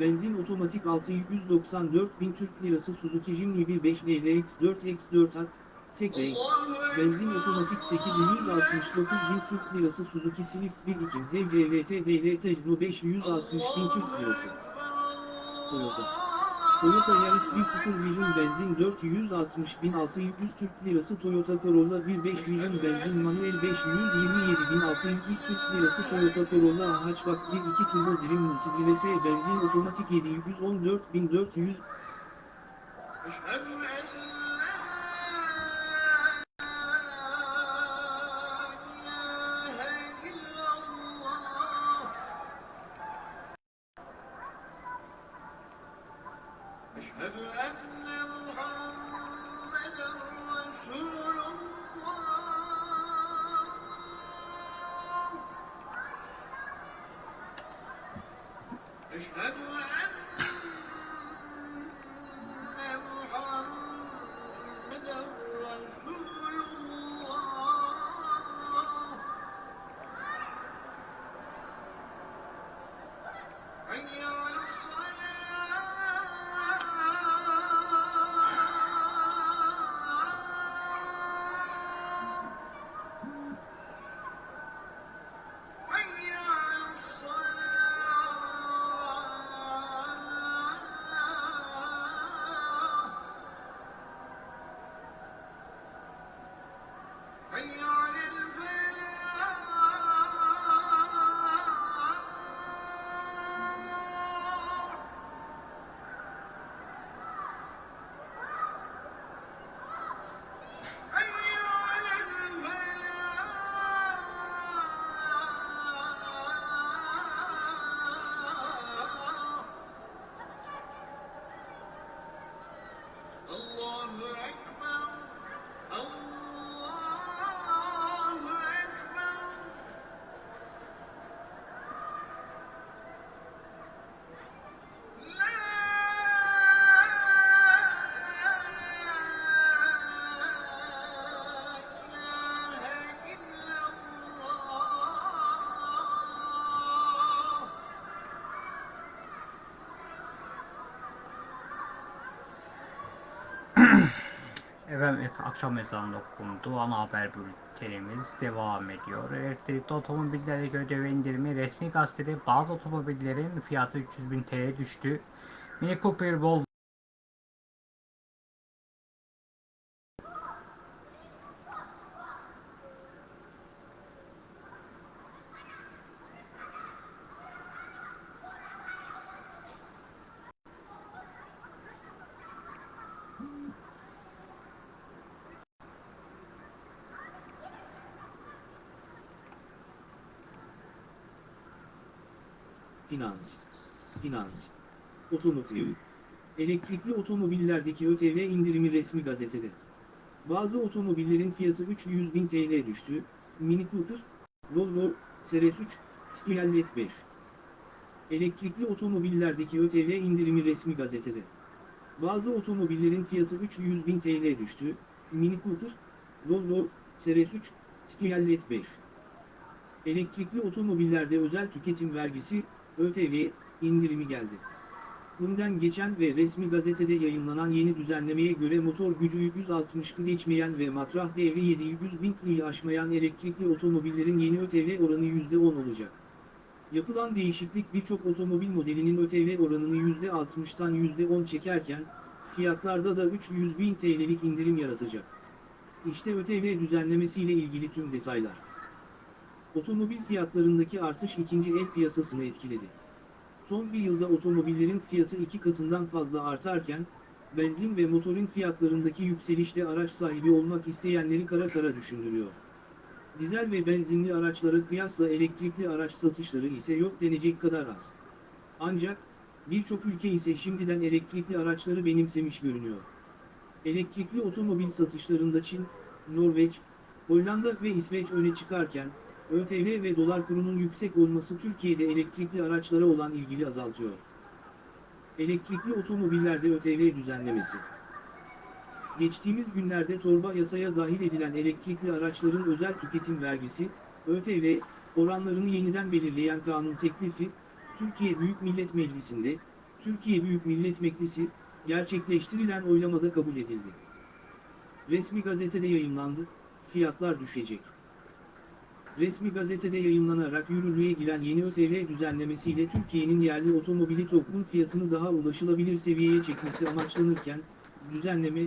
benzin otomatik 694 bin Türk Lirası Suzuki Jimny 1.5 LX4X4 at, tek renk, benzin otomatik 869 bin Türk Lirası Suzuki Swift 1.2 HEV CVT DL Tecno 560 bin Türk Lirası. Toyota. Toyota Yaris 1.0 Vision benzin 460.600 Türk Lirası. Toyota Corolla 1.5 Vision benzin manuel 527.600 Türk Lirası. Toyota Corolla Hatchback 1.2 Turbo Dream Multidive benzin otomatik 714.400 Eşhedü Efendim akşam ezanı okundu. Ana haber bültenimiz devam ediyor. Elektrikli otomobillere göre indirimi resmi gazetede bazı otomobillerin fiyatı 300 bin TL düştü. Mini Cooper, Volvo, Finans. Finans. Otomotiv. Elektrikli otomobillerdeki ÖTV indirimi resmi gazetede. Bazı otomobillerin fiyatı 300 bin TL düştü. Mini Cooper, Volvo, SRS3, Skialet 5. Elektrikli otomobillerdeki ÖTV indirimi resmi gazetede. Bazı otomobillerin fiyatı 300 bin TL düştü. Mini Cooper, Volvo, SRS3, Skialet 5. Elektrikli otomobillerde özel tüketim vergisi, ÖTV, indirimi geldi. Bundan geçen ve resmi gazetede yayınlanan yeni düzenlemeye göre motor gücü 160 geçmeyen ve matrah değeri 700 bin TL'yi aşmayan elektrikli otomobillerin yeni ÖTV oranı %10 olacak. Yapılan değişiklik birçok otomobil modelinin ÖTV oranını %60'tan %10 çekerken, fiyatlarda da 300 bin TL'lik indirim yaratacak. İşte ÖTV düzenlemesiyle ilgili tüm detaylar. Otomobil fiyatlarındaki artış ikinci el piyasasını etkiledi. Son bir yılda otomobillerin fiyatı iki katından fazla artarken, benzin ve motorin fiyatlarındaki yükselişle araç sahibi olmak isteyenleri kara kara düşündürüyor. Dizel ve benzinli araçlara kıyasla elektrikli araç satışları ise yok denecek kadar az. Ancak, birçok ülke ise şimdiden elektrikli araçları benimsemiş görünüyor. Elektrikli otomobil satışlarında Çin, Norveç, Hollanda ve İsveç öne çıkarken, ÖTV ve dolar kurunun yüksek olması Türkiye'de elektrikli araçlara olan ilgili azaltıyor. Elektrikli otomobillerde ÖTV düzenlemesi Geçtiğimiz günlerde torba yasaya dahil edilen elektrikli araçların özel tüketim vergisi, ÖTV, oranlarını yeniden belirleyen kanun teklifi, Türkiye Büyük Millet Meclisi'nde, Türkiye Büyük Millet Meclisi, gerçekleştirilen oylamada kabul edildi. Resmi gazetede yayımlandı, fiyatlar düşecek. Resmi gazetede yayımlanarak yürürlüğe giren yeni ÖTV düzenlemesiyle Türkiye'nin yerli otomobili toplum fiyatını daha ulaşılabilir seviyeye çekmesi amaçlanırken, düzenleme,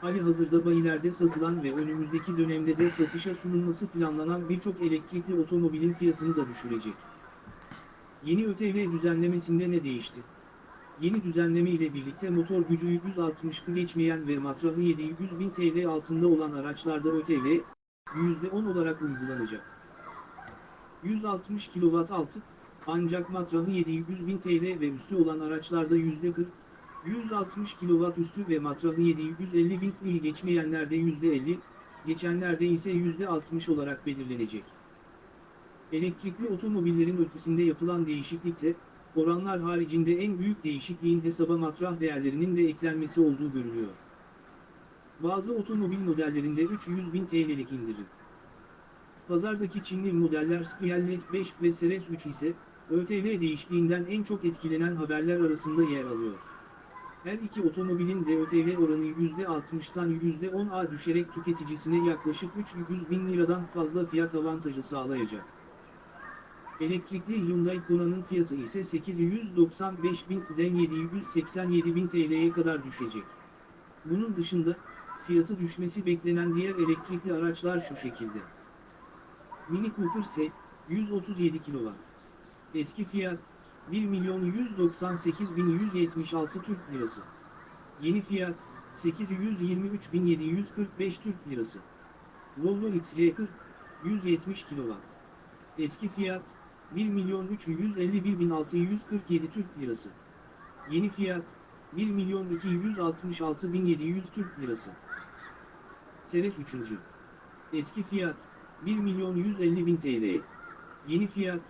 hali hazırda bayilerde satılan ve önümüzdeki dönemde de satışa sunulması planlanan birçok elektrikli otomobilin fiyatını da düşürecek. Yeni ÖTV düzenlemesinde ne değişti? Yeni düzenleme ile birlikte motor gücü 160'ı geçmeyen ve matrahı 700 bin TL altında olan araçlarda ÖTV, %10 olarak uygulanacak. 160 kW altı, ancak matrahı 700 bin TL ve üstü olan araçlarda %40, 160 kW üstü ve matrahı 750 bin TL geçmeyenlerde %50, geçenlerde ise %60 olarak belirlenecek. Elektrikli otomobillerin ötesinde yapılan değişiklikte, oranlar haricinde en büyük değişikliğin hesaba matrah değerlerinin de eklenmesi olduğu görülüyor. Bazı otomobil modellerinde 300 bin TL'lik indirim. Pazardaki Çinli modeller Skyline 5 ve Ceres 3 ise, ÖTV değişikliğinden en çok etkilenen haberler arasında yer alıyor. Her iki otomobilin de ÖTV oranı %60'tan %10'a düşerek tüketicisine yaklaşık 300 bin liradan fazla fiyat avantajı sağlayacak. Elektrikli Hyundai Konna'nın fiyatı ise 895 bin'den 787 bin TL'ye kadar düşecek. Bunun dışında, fiyatı düşmesi beklenen diğer elektrikli araçlar şu şekilde. Mini Cooper S, 137 kW. Eski fiyat, 1 milyon 198 bin 176 Türk Lirası. Yeni fiyat, 823 bin 745 Türk Lirası. Volvo XC40, 170 kW. Eski fiyat, 1 milyon 351 bin 647 Türk Lirası. Yeni fiyat, 1 milyon 266 bin 700 Türk Lirası. Seres 3. Eski fiyat, 1 milyon 150 bin TL. Yeni fiyat,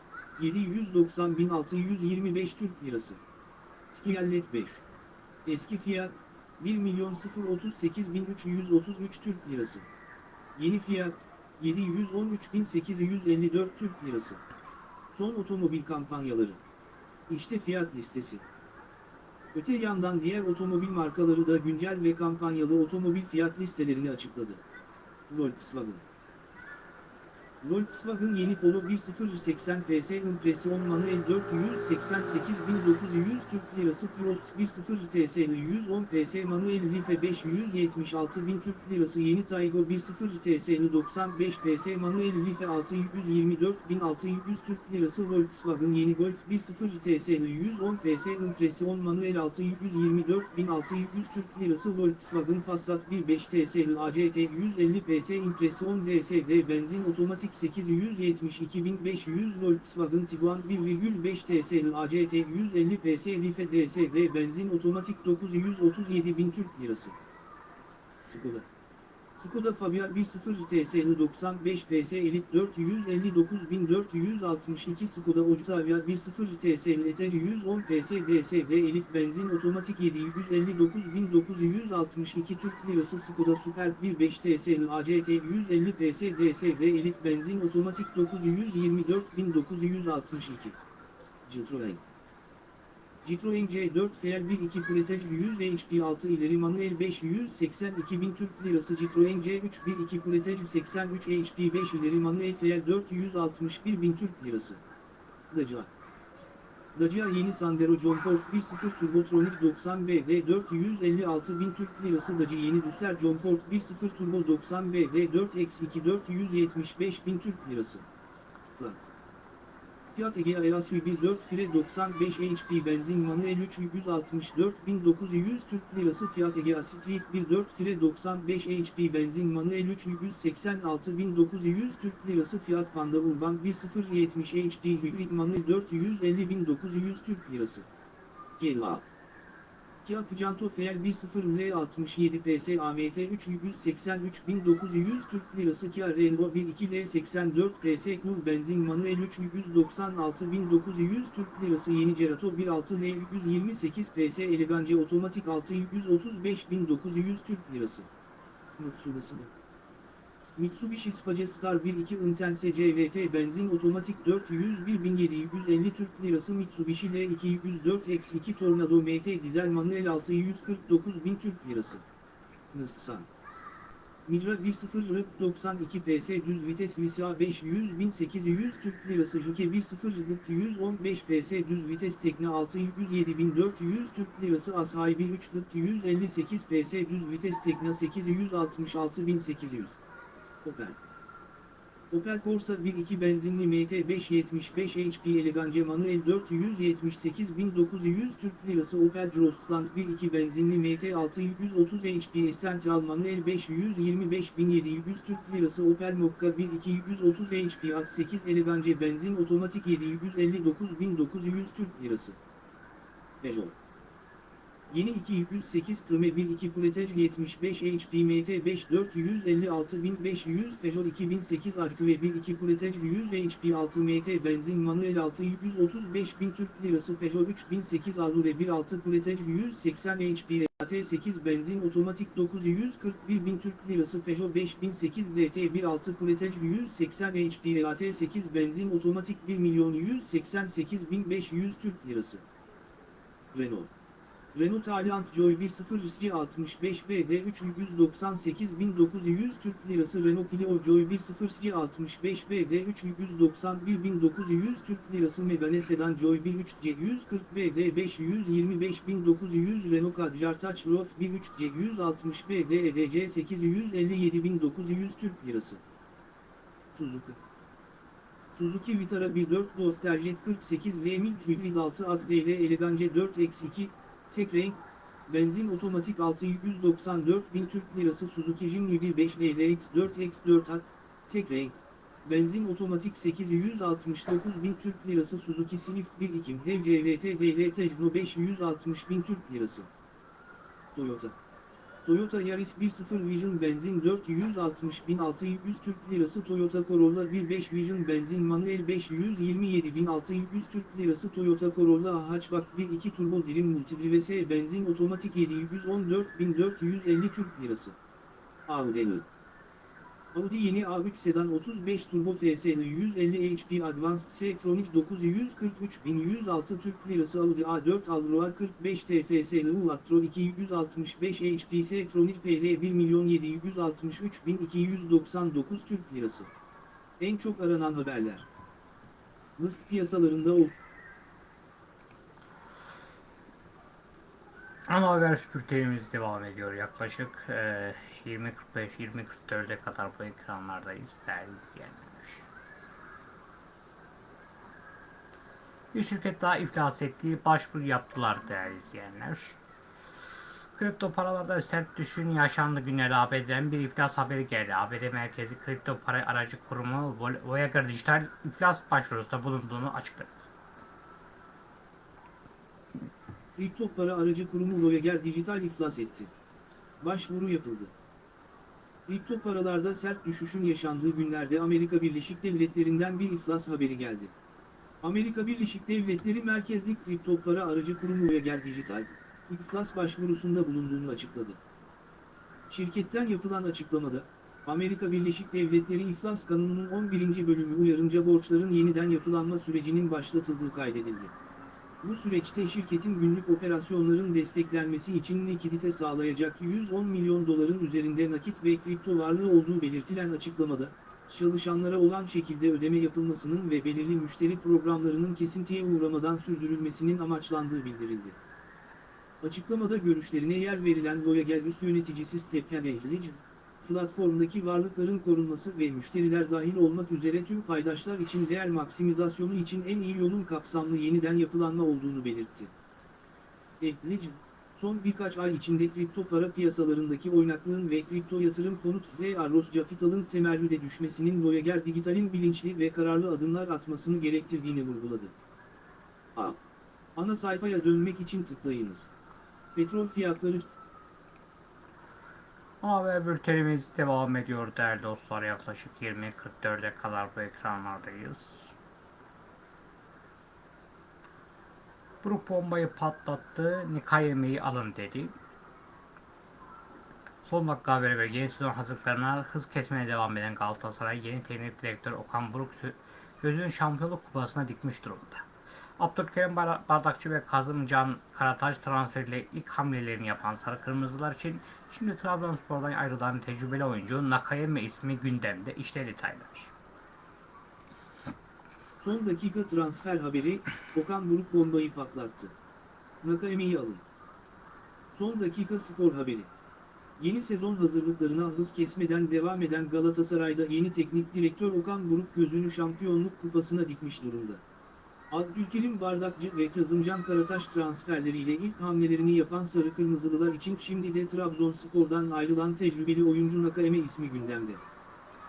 790.625 Türk Lirası. Skiyallet 5. Eski fiyat, 1 milyon 038.333 Türk Lirası. Yeni fiyat, 713.854 Türk Lirası. Son otomobil kampanyaları. İşte fiyat listesi. Öte yandan diğer otomobil markaları da güncel ve kampanyalı otomobil fiyat listelerini açıkladı. Volkswagen Volkswagen yeni Polo 1080 PS impresyon manuel 488.900 Türk Lirası Cross 10 TS 110 PS manuel Life 576.000 Türk Lirası yeni Taygo 10 TS 95 PS manuel Life 624.600 Türk Lirası Volkswagen yeni Golf 10 TS 110 PS impresyon manuel 624.600 Türk Lirası Volkswagen Passat 1.5 TS ACT 150 PS impresyon DSD benzin otomatik 872.500 Volkswagen Tiguan 1,5 TSL ACT 150 PS Life DSD benzin otomatik 937.000 Türk Lirası. Skoda. Skoda Fabia 1.0 TSL 95 PS Elite 459.462 Skoda Octavia 1.0 TSL Eter 110 PS DSD Elite benzin otomatik 759.962 Türk Lirası Skoda Super 1.5 TSL ACT 150 PS DSD Elite benzin otomatik 924.962 Citroen Citroen C4 FL12 Pretec 100 HP 6 ileri manuel 582.000 Türk Lirası Citroen C3 1.2 Pretec 83 HP 5 ileri manuel FL 461.000 Türk Lirası Dacia. Dacia yeni Sandero John Ford 1.0 Turbotronic 90 BD 456 bin Türk Lirası Dacia yeni Duster John Ford 1.0 Turbo 90 BD 4x2 475 bin Türk Lirası. Flat. Fiat Egea Easy 1.4 Fire 95 HP benzin manuel 364.900 Türk Lirası Fiat Egea Street 1.4 Fire 95 HP benzin manuel 386.900 Türk Lirası Fiat Panda Urban 1.070 HP hibrit manuel 450.900 Türk Lirası. GLA Kia Picanto FL 1.0 L67 PS AMT 383.900 Türk Lirası Kia Renault 1.2 L84 PS Cool Benzin Manuel 396.900 Türk Lirası Yeni Cerato 1.6 L128 PS Elegance Otomatik 635.900 Türk Lirası. Mitsubishi Mitsubishi Space Star 1.2 Intense CVT benzin otomatik 401.750 Türk Lirası Mitsubishi L204X2 Tornado MT dizel manuel 649.000 Türk Lirası. Nissan Micra 1.0 RIP 92 PS düz vites VSA 500.800 Türk Lirası Juke 1.0 RDT 115 PS düz vites Tekne 607.400 Türk Lirası Ashay 1.3 RDT 158 PS düz vites Tekne 866.800 Opel. Opel Corsa 1.2 benzinli MT 575 HP Elegance manuel 478.900 Türk Lirası Opel Grosland 1.2 benzinli MT 630 HP Essential manuel 525.700 Türk Lirası Opel Mokka 1.2 130 HP at 8 Elegance benzin otomatik 759.900 Türk Lirası. Peugeot. Yeni 208 Prime 1.2 Coulettage 75 HP MT 5 456.500 Peugeot 2008 artı ve 1.2 Coulettage 100 HP 6 MT benzin manuel 635.000 Türk Lirası Peugeot 3008 Allure 1.6 Coulettage 180 HP AT8 benzin otomatik 941.000 Türk Lirası Peugeot 5008 DT 1.6 Coulettage 180 HP AT8 benzin otomatik 1.188.500 Türk Lirası. Renault Renault Taliant Joy 1.0 SC 65 BD 398.900 Türk Lirası Renault Clio Joy 1.0 SC 65 BD 391.900 Türk Lirası Megane Sedan Joy 1.3 C 140 BD 525.900 Renault Kadjar Touch Roof 1.3 C 160 BD EDC 857.900 Türk Lirası. Suzuki. Suzuki Vitara 1.4 Nostaljet 48 V Mild Hybrid 6 Ad DL Elegance 4X2 Tek renk, benzin otomatik 694 bin Türk Lirası Suzuki Jimny 1.5 LX 4X4 at, tek renk, benzin otomatik 869 bin Türk Lirası Suzuki Swift 1.2 HEV CVT DL Tekno 560 bin Türk Lirası. Toyota Toyota Yaris 1.0 Vision benzin 460.600 Türk Lirası Toyota Corolla 1.5 Vision benzin manuel 527.600 Türk Lirası Toyota Corolla Hatchback 1.2 Turbo Dirim Multidrive benzin otomatik 714.450 Türk Lirası. Audi Audi yeni A3 sedan 35 turbo FSL 150 HP Advanced S-Tronic 943.106 Türk Lirası Audi A4 Allroad 45 TFSL Ulatro 265 HP S-Tronic PL 1.763.299 Türk Lirası. En çok aranan haberler. List piyasalarında ol. Ana haber bültenimiz devam ediyor. Yaklaşık 20.45-20.44'e kadar bu ekranlardayız değerli izleyenler. Bir şirket daha iflas etti. Başvuru yaptılar değerli izleyenler. Kripto paralarda sert düşün yaşandı günleri ABD'den bir iflas haberi geldi. ABD merkezi kripto para aracı kurumu Voyager Dijital iflas başvurusunda bulunduğunu açıkladı. Kripto para aracı kurumu Voyager Dijital iflas etti. Başvuru yapıldı. Kripto paralarda sert düşüşün yaşandığı günlerde Amerika Birleşik Devletleri'nden bir iflas haberi geldi. Amerika Birleşik Devletleri merkezli kripto para aracı kurumu Voyager Dijital, iflas başvurusunda bulunduğunu açıkladı. Şirketten yapılan açıklamada, Amerika Birleşik Devletleri İflas Kanunu'nun 11. bölümü uyarınca borçların yeniden yapılanma sürecinin başlatıldığı kaydedildi. Bu süreçte şirketin günlük operasyonların desteklenmesi için likidite sağlayacak 110 milyon doların üzerinde nakit ve kripto varlığı olduğu belirtilen açıklamada, çalışanlara olan şekilde ödeme yapılmasının ve belirli müşteri programlarının kesintiye uğramadan sürdürülmesinin amaçlandığı bildirildi. Açıklamada görüşlerine yer verilen Voyager üst yöneticisi Stephen Ehlich, platformdaki varlıkların korunması ve müşteriler dahil olmak üzere tüm paydaşlar için değer maksimizasyonu için en iyi yolun kapsamlı yeniden yapılanma olduğunu belirtti. Ehlich, son birkaç ay içinde kripto para piyasalarındaki oynaklığın ve kripto yatırım fonu ve Arros Capital'ın temerrüde düşmesinin Voyager Digital'in bilinçli ve kararlı adımlar atmasını gerektirdiğini vurguladı. A. Ana sayfaya dönmek için tıklayınız. Petrol fiyatları Haber bültenimiz devam ediyor değerli dostlar. Yaklaşık 20.44'e kadar bu ekranlardayız. Grup bombayı patlattı. Nikah yemeği alın dedi. Son dakika haberi ve yeni sezon hazırlıklarına hız kesmeye devam eden Galatasaray yeni teknik direktör Okan Buruk gözünün şampiyonluk kupasına dikmiş durumda. Abdülkerim Bar- Bardakçı ve Kazımcan Karataş transferiyle ilk hamlelerini yapan Sarı Kırmızılar için şimdi Trabzonspor'dan ayrılan tecrübeli oyuncu Nakayeme ismi gündemde. İşte detaylar. Son dakika transfer haberi, Okan Buruk bombayı patlattı. Nakaeme'yi alın. Son dakika spor haberi. Yeni sezon hazırlıklarına hız kesmeden devam eden Galatasaray'da yeni teknik direktör Okan Buruk gözünü şampiyonluk kupasına dikmiş durumda. Abdülkerim Bardakçı ve Kazımcan Karataş transferleriyle ilk hamlelerini yapan Sarı Kırmızılılar için şimdi de Trabzonspor'dan ayrılan tecrübeli oyuncu Nakaeme ismi gündemde.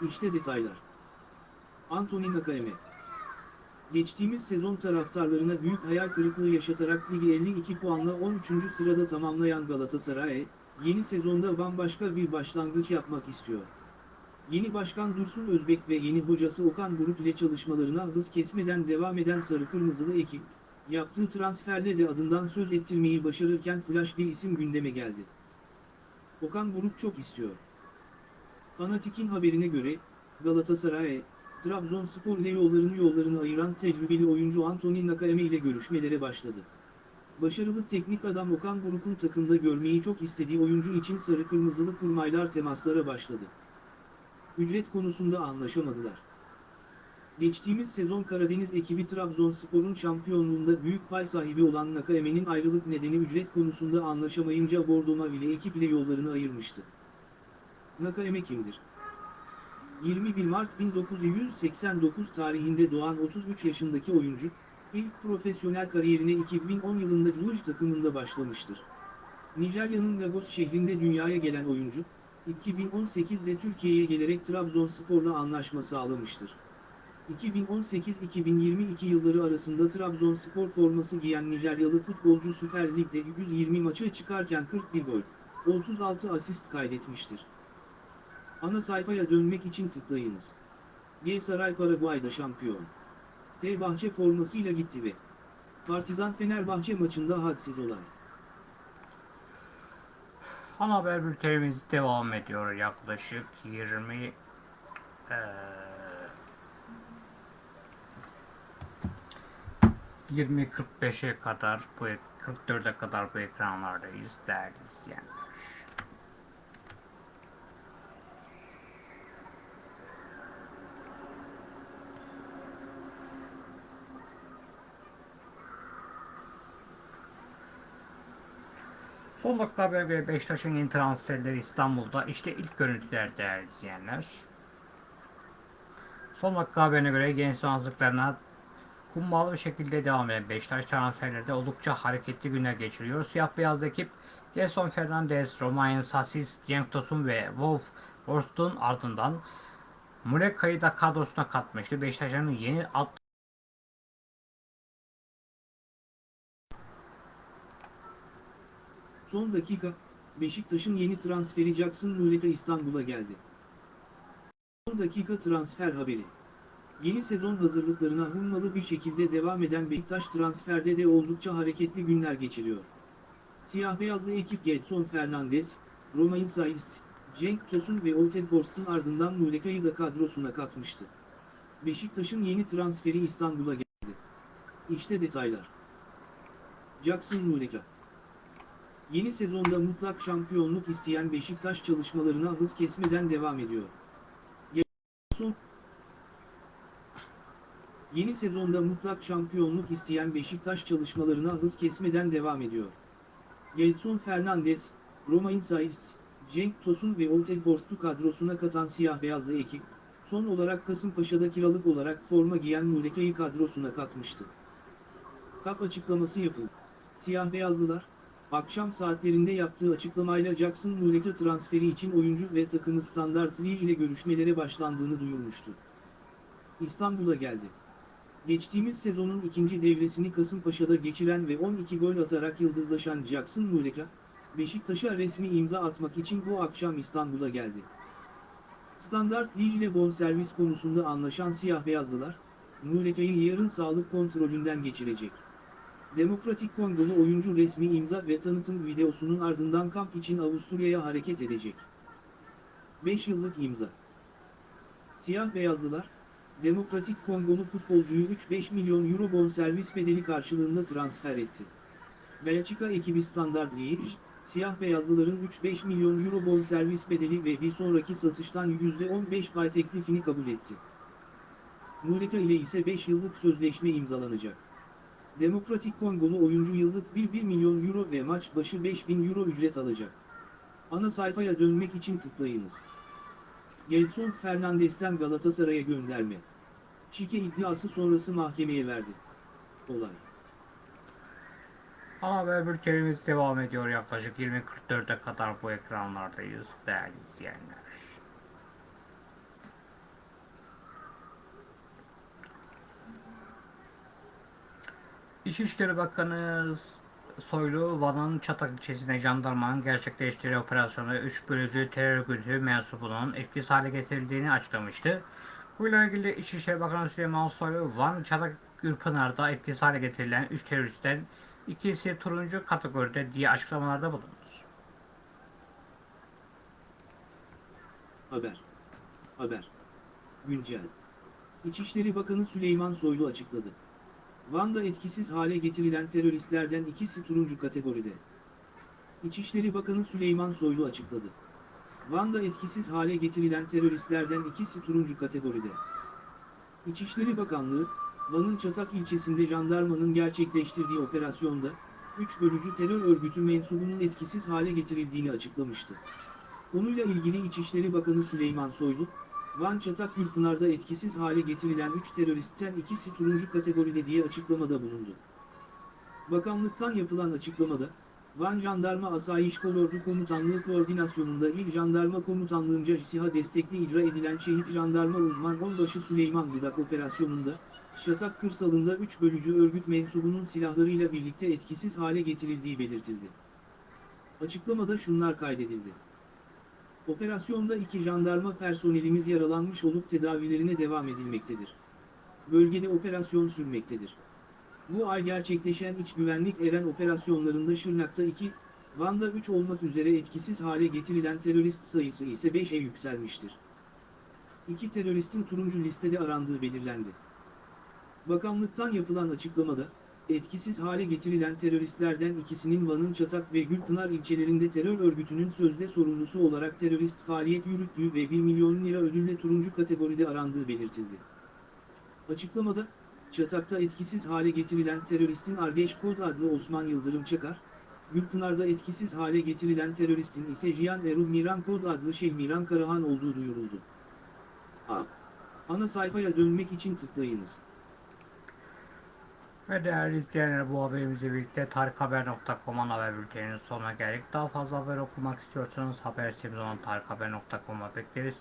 İşte detaylar. Anthony Nakaeme Geçtiğimiz sezon taraftarlarına büyük hayal kırıklığı yaşatarak ligi 52 puanla 13. sırada tamamlayan Galatasaray, yeni sezonda bambaşka bir başlangıç yapmak istiyor. Yeni başkan Dursun Özbek ve yeni hocası Okan Buruk ile çalışmalarına hız kesmeden devam eden Sarı Kırmızılı ekip, yaptığı transferle de adından söz ettirmeyi başarırken flash bir isim gündeme geldi. Okan Buruk çok istiyor. Fanatik'in haberine göre, Galatasaray, Trabzonspor ile yollarını yollarını ayıran tecrübeli oyuncu Anthony Nakayeme ile görüşmelere başladı. Başarılı teknik adam Okan Buruk'un takımda görmeyi çok istediği oyuncu için sarı kırmızılı kurmaylar temaslara başladı. Ücret konusunda anlaşamadılar. Geçtiğimiz sezon Karadeniz ekibi Trabzonspor'un şampiyonluğunda büyük pay sahibi olan Nakaeme'nin ayrılık nedeni ücret konusunda anlaşamayınca Bordo ile ekip ile yollarını ayırmıştı. Nakaeme kimdir? 21 Mart 1989 tarihinde doğan 33 yaşındaki oyuncu, ilk profesyonel kariyerine 2010 yılında Culuj takımında başlamıştır. Nijerya'nın Lagos şehrinde dünyaya gelen oyuncu, 2018'de Türkiye'ye gelerek Trabzonspor'la anlaşma sağlamıştır. 2018-2022 yılları arasında Trabzonspor forması giyen Nijeryalı futbolcu Süper Lig'de 120 maça çıkarken 41 gol, 36 asist kaydetmiştir. Ana sayfaya dönmek için tıklayınız. Galatasaray Paraguay'da şampiyon. Fenerbahçe formasıyla gitti ve Partizan Fenerbahçe maçında hadsiz olay. Ana haber bültenimiz devam ediyor yaklaşık 20 eee 20.45'e kadar bu ek- 44'e kadar bu ekranlardayız değerli izleyenler. Son dakika haber ve Beşiktaş'ın yeni transferleri İstanbul'da. İşte ilk görüntüler değerli izleyenler. Son dakika haberine göre genç hazırlıklarına hummalı bir şekilde devam eden Beşiktaş transferlerde oldukça hareketli günler geçiriyor. Siyah beyaz ekip Gelson Fernandez, Romain Sasis, Cenk Tosun ve Wolf Borst'un ardından Muleka'yı da kadrosuna katmıştı. Beşiktaş'ın yeni alt Son dakika, Beşiktaş'ın yeni transferi Jackson Muleka İstanbul'a geldi. Son dakika transfer haberi. Yeni sezon hazırlıklarına hımmalı bir şekilde devam eden Beşiktaş transferde de oldukça hareketli günler geçiriyor. Siyah beyazlı ekip Gedson Fernandez, Romain Saiz, Cenk Tosun ve Olted Borst'un ardından Muleka'yı da kadrosuna katmıştı. Beşiktaş'ın yeni transferi İstanbul'a geldi. İşte detaylar. Jackson Muleka Yeni sezonda mutlak şampiyonluk isteyen Beşiktaş çalışmalarına hız kesmeden devam ediyor. Yeni sezonda mutlak şampiyonluk isteyen Beşiktaş çalışmalarına hız kesmeden devam ediyor. Gelson Fernandes, Romain Saiz, Cenk Tosun ve Olte Borstu kadrosuna katan siyah beyazlı ekip, son olarak Kasımpaşa'da kiralık olarak forma giyen Muleka'yı kadrosuna katmıştı. Kap açıklaması yapıldı. Siyah beyazlılar, akşam saatlerinde yaptığı açıklamayla Jackson Muleka transferi için oyuncu ve takımı Standard Liège ile görüşmelere başlandığını duyurmuştu. İstanbul'a geldi. Geçtiğimiz sezonun ikinci devresini Kasımpaşa'da geçiren ve 12 gol atarak yıldızlaşan Jackson Muleka, Beşiktaş'a resmi imza atmak için bu akşam İstanbul'a geldi. Standard Liège ile bonservis konusunda anlaşan siyah beyazlılar, Muleka'yı yarın sağlık kontrolünden geçirecek. Demokratik Kongolu oyuncu resmi imza ve tanıtım videosunun ardından kamp için Avusturya'ya hareket edecek. 5 yıllık imza. Siyah beyazlılar, Demokratik Kongolu futbolcuyu 3-5 milyon euro bonservis bedeli karşılığında transfer etti. Belçika ekibi Standard Liège, siyah beyazlıların 3-5 milyon euro bonservis bedeli ve bir sonraki satıştan %15 pay teklifini kabul etti. Muleka ile ise 5 yıllık sözleşme imzalanacak. Demokratik Kongolu oyuncu yıllık 1-1 milyon euro ve maç başı 5000 euro ücret alacak. Ana sayfaya dönmek için tıklayınız. Gelson Fernandes'ten Galatasaray'a gönderme. Şike iddiası sonrası mahkemeye verdi. Olay. Ana haber bültenimiz devam ediyor. Yaklaşık 20.44'e kadar bu ekranlardayız değerli izleyenler. İçişleri Bakanı Soylu, Van'ın Çatak ilçesinde jandarmanın gerçekleştirdiği operasyonda 3 bölücü terör örgütü mensubunun etkisiz hale getirildiğini açıklamıştı. Bununla ilgili İçişleri Bakanı Süleyman Soylu, Van Çatak Gürpınar'da etkisiz hale getirilen 3 teröristten ikisi turuncu kategoride diye açıklamalarda bulundu. Haber. Haber. Güncel. İçişleri Bakanı Süleyman Soylu açıkladı. Van'da etkisiz hale getirilen teröristlerden ikisi turuncu kategoride. İçişleri Bakanı Süleyman Soylu açıkladı. Van'da etkisiz hale getirilen teröristlerden ikisi turuncu kategoride. İçişleri Bakanlığı, Van'ın Çatak ilçesinde jandarmanın gerçekleştirdiği operasyonda, 3 bölücü terör örgütü mensubunun etkisiz hale getirildiğini açıklamıştı. Konuyla ilgili İçişleri Bakanı Süleyman Soylu, Van Çatak Gürpınar'da etkisiz hale getirilen 3 teröristten ikisi turuncu kategoride diye açıklamada bulundu. Bakanlıktan yapılan açıklamada, Van Jandarma Asayiş Kolordu Komutanlığı koordinasyonunda İl Jandarma Komutanlığınca SİHA destekli icra edilen Şehit Jandarma Uzman Onbaşı Süleyman Budak operasyonunda, Şatak kırsalında 3 bölücü örgüt mensubunun silahlarıyla birlikte etkisiz hale getirildiği belirtildi. Açıklamada şunlar kaydedildi. Operasyonda iki jandarma personelimiz yaralanmış olup tedavilerine devam edilmektedir. Bölgede operasyon sürmektedir. Bu ay gerçekleşen iç güvenlik eren operasyonlarında Şırnak'ta 2, Van'da 3 olmak üzere etkisiz hale getirilen terörist sayısı ise 5'e yükselmiştir. İki teröristin turuncu listede arandığı belirlendi. Bakanlıktan yapılan açıklamada, etkisiz hale getirilen teröristlerden ikisinin Van'ın Çatak ve Gürpınar ilçelerinde terör örgütünün sözde sorumlusu olarak terörist faaliyet yürüttüğü ve 1 milyon lira ödülle turuncu kategoride arandığı belirtildi. Açıklamada, Çatak'ta etkisiz hale getirilen teröristin Argeş Kod adlı Osman Yıldırım Çakar, Gürpınar'da etkisiz hale getirilen teröristin ise Jiyan Erul Miran Kod adlı Şehmiran Karahan olduğu duyuruldu. A. Ana sayfaya dönmek için tıklayınız. Ve değerli izleyenler bu haberimizle birlikte tarikhaber.com'un haber bülteninin sonuna geldik. Daha fazla haber okumak istiyorsanız haber sitemiz olan tarikhaber.com'a bekleriz.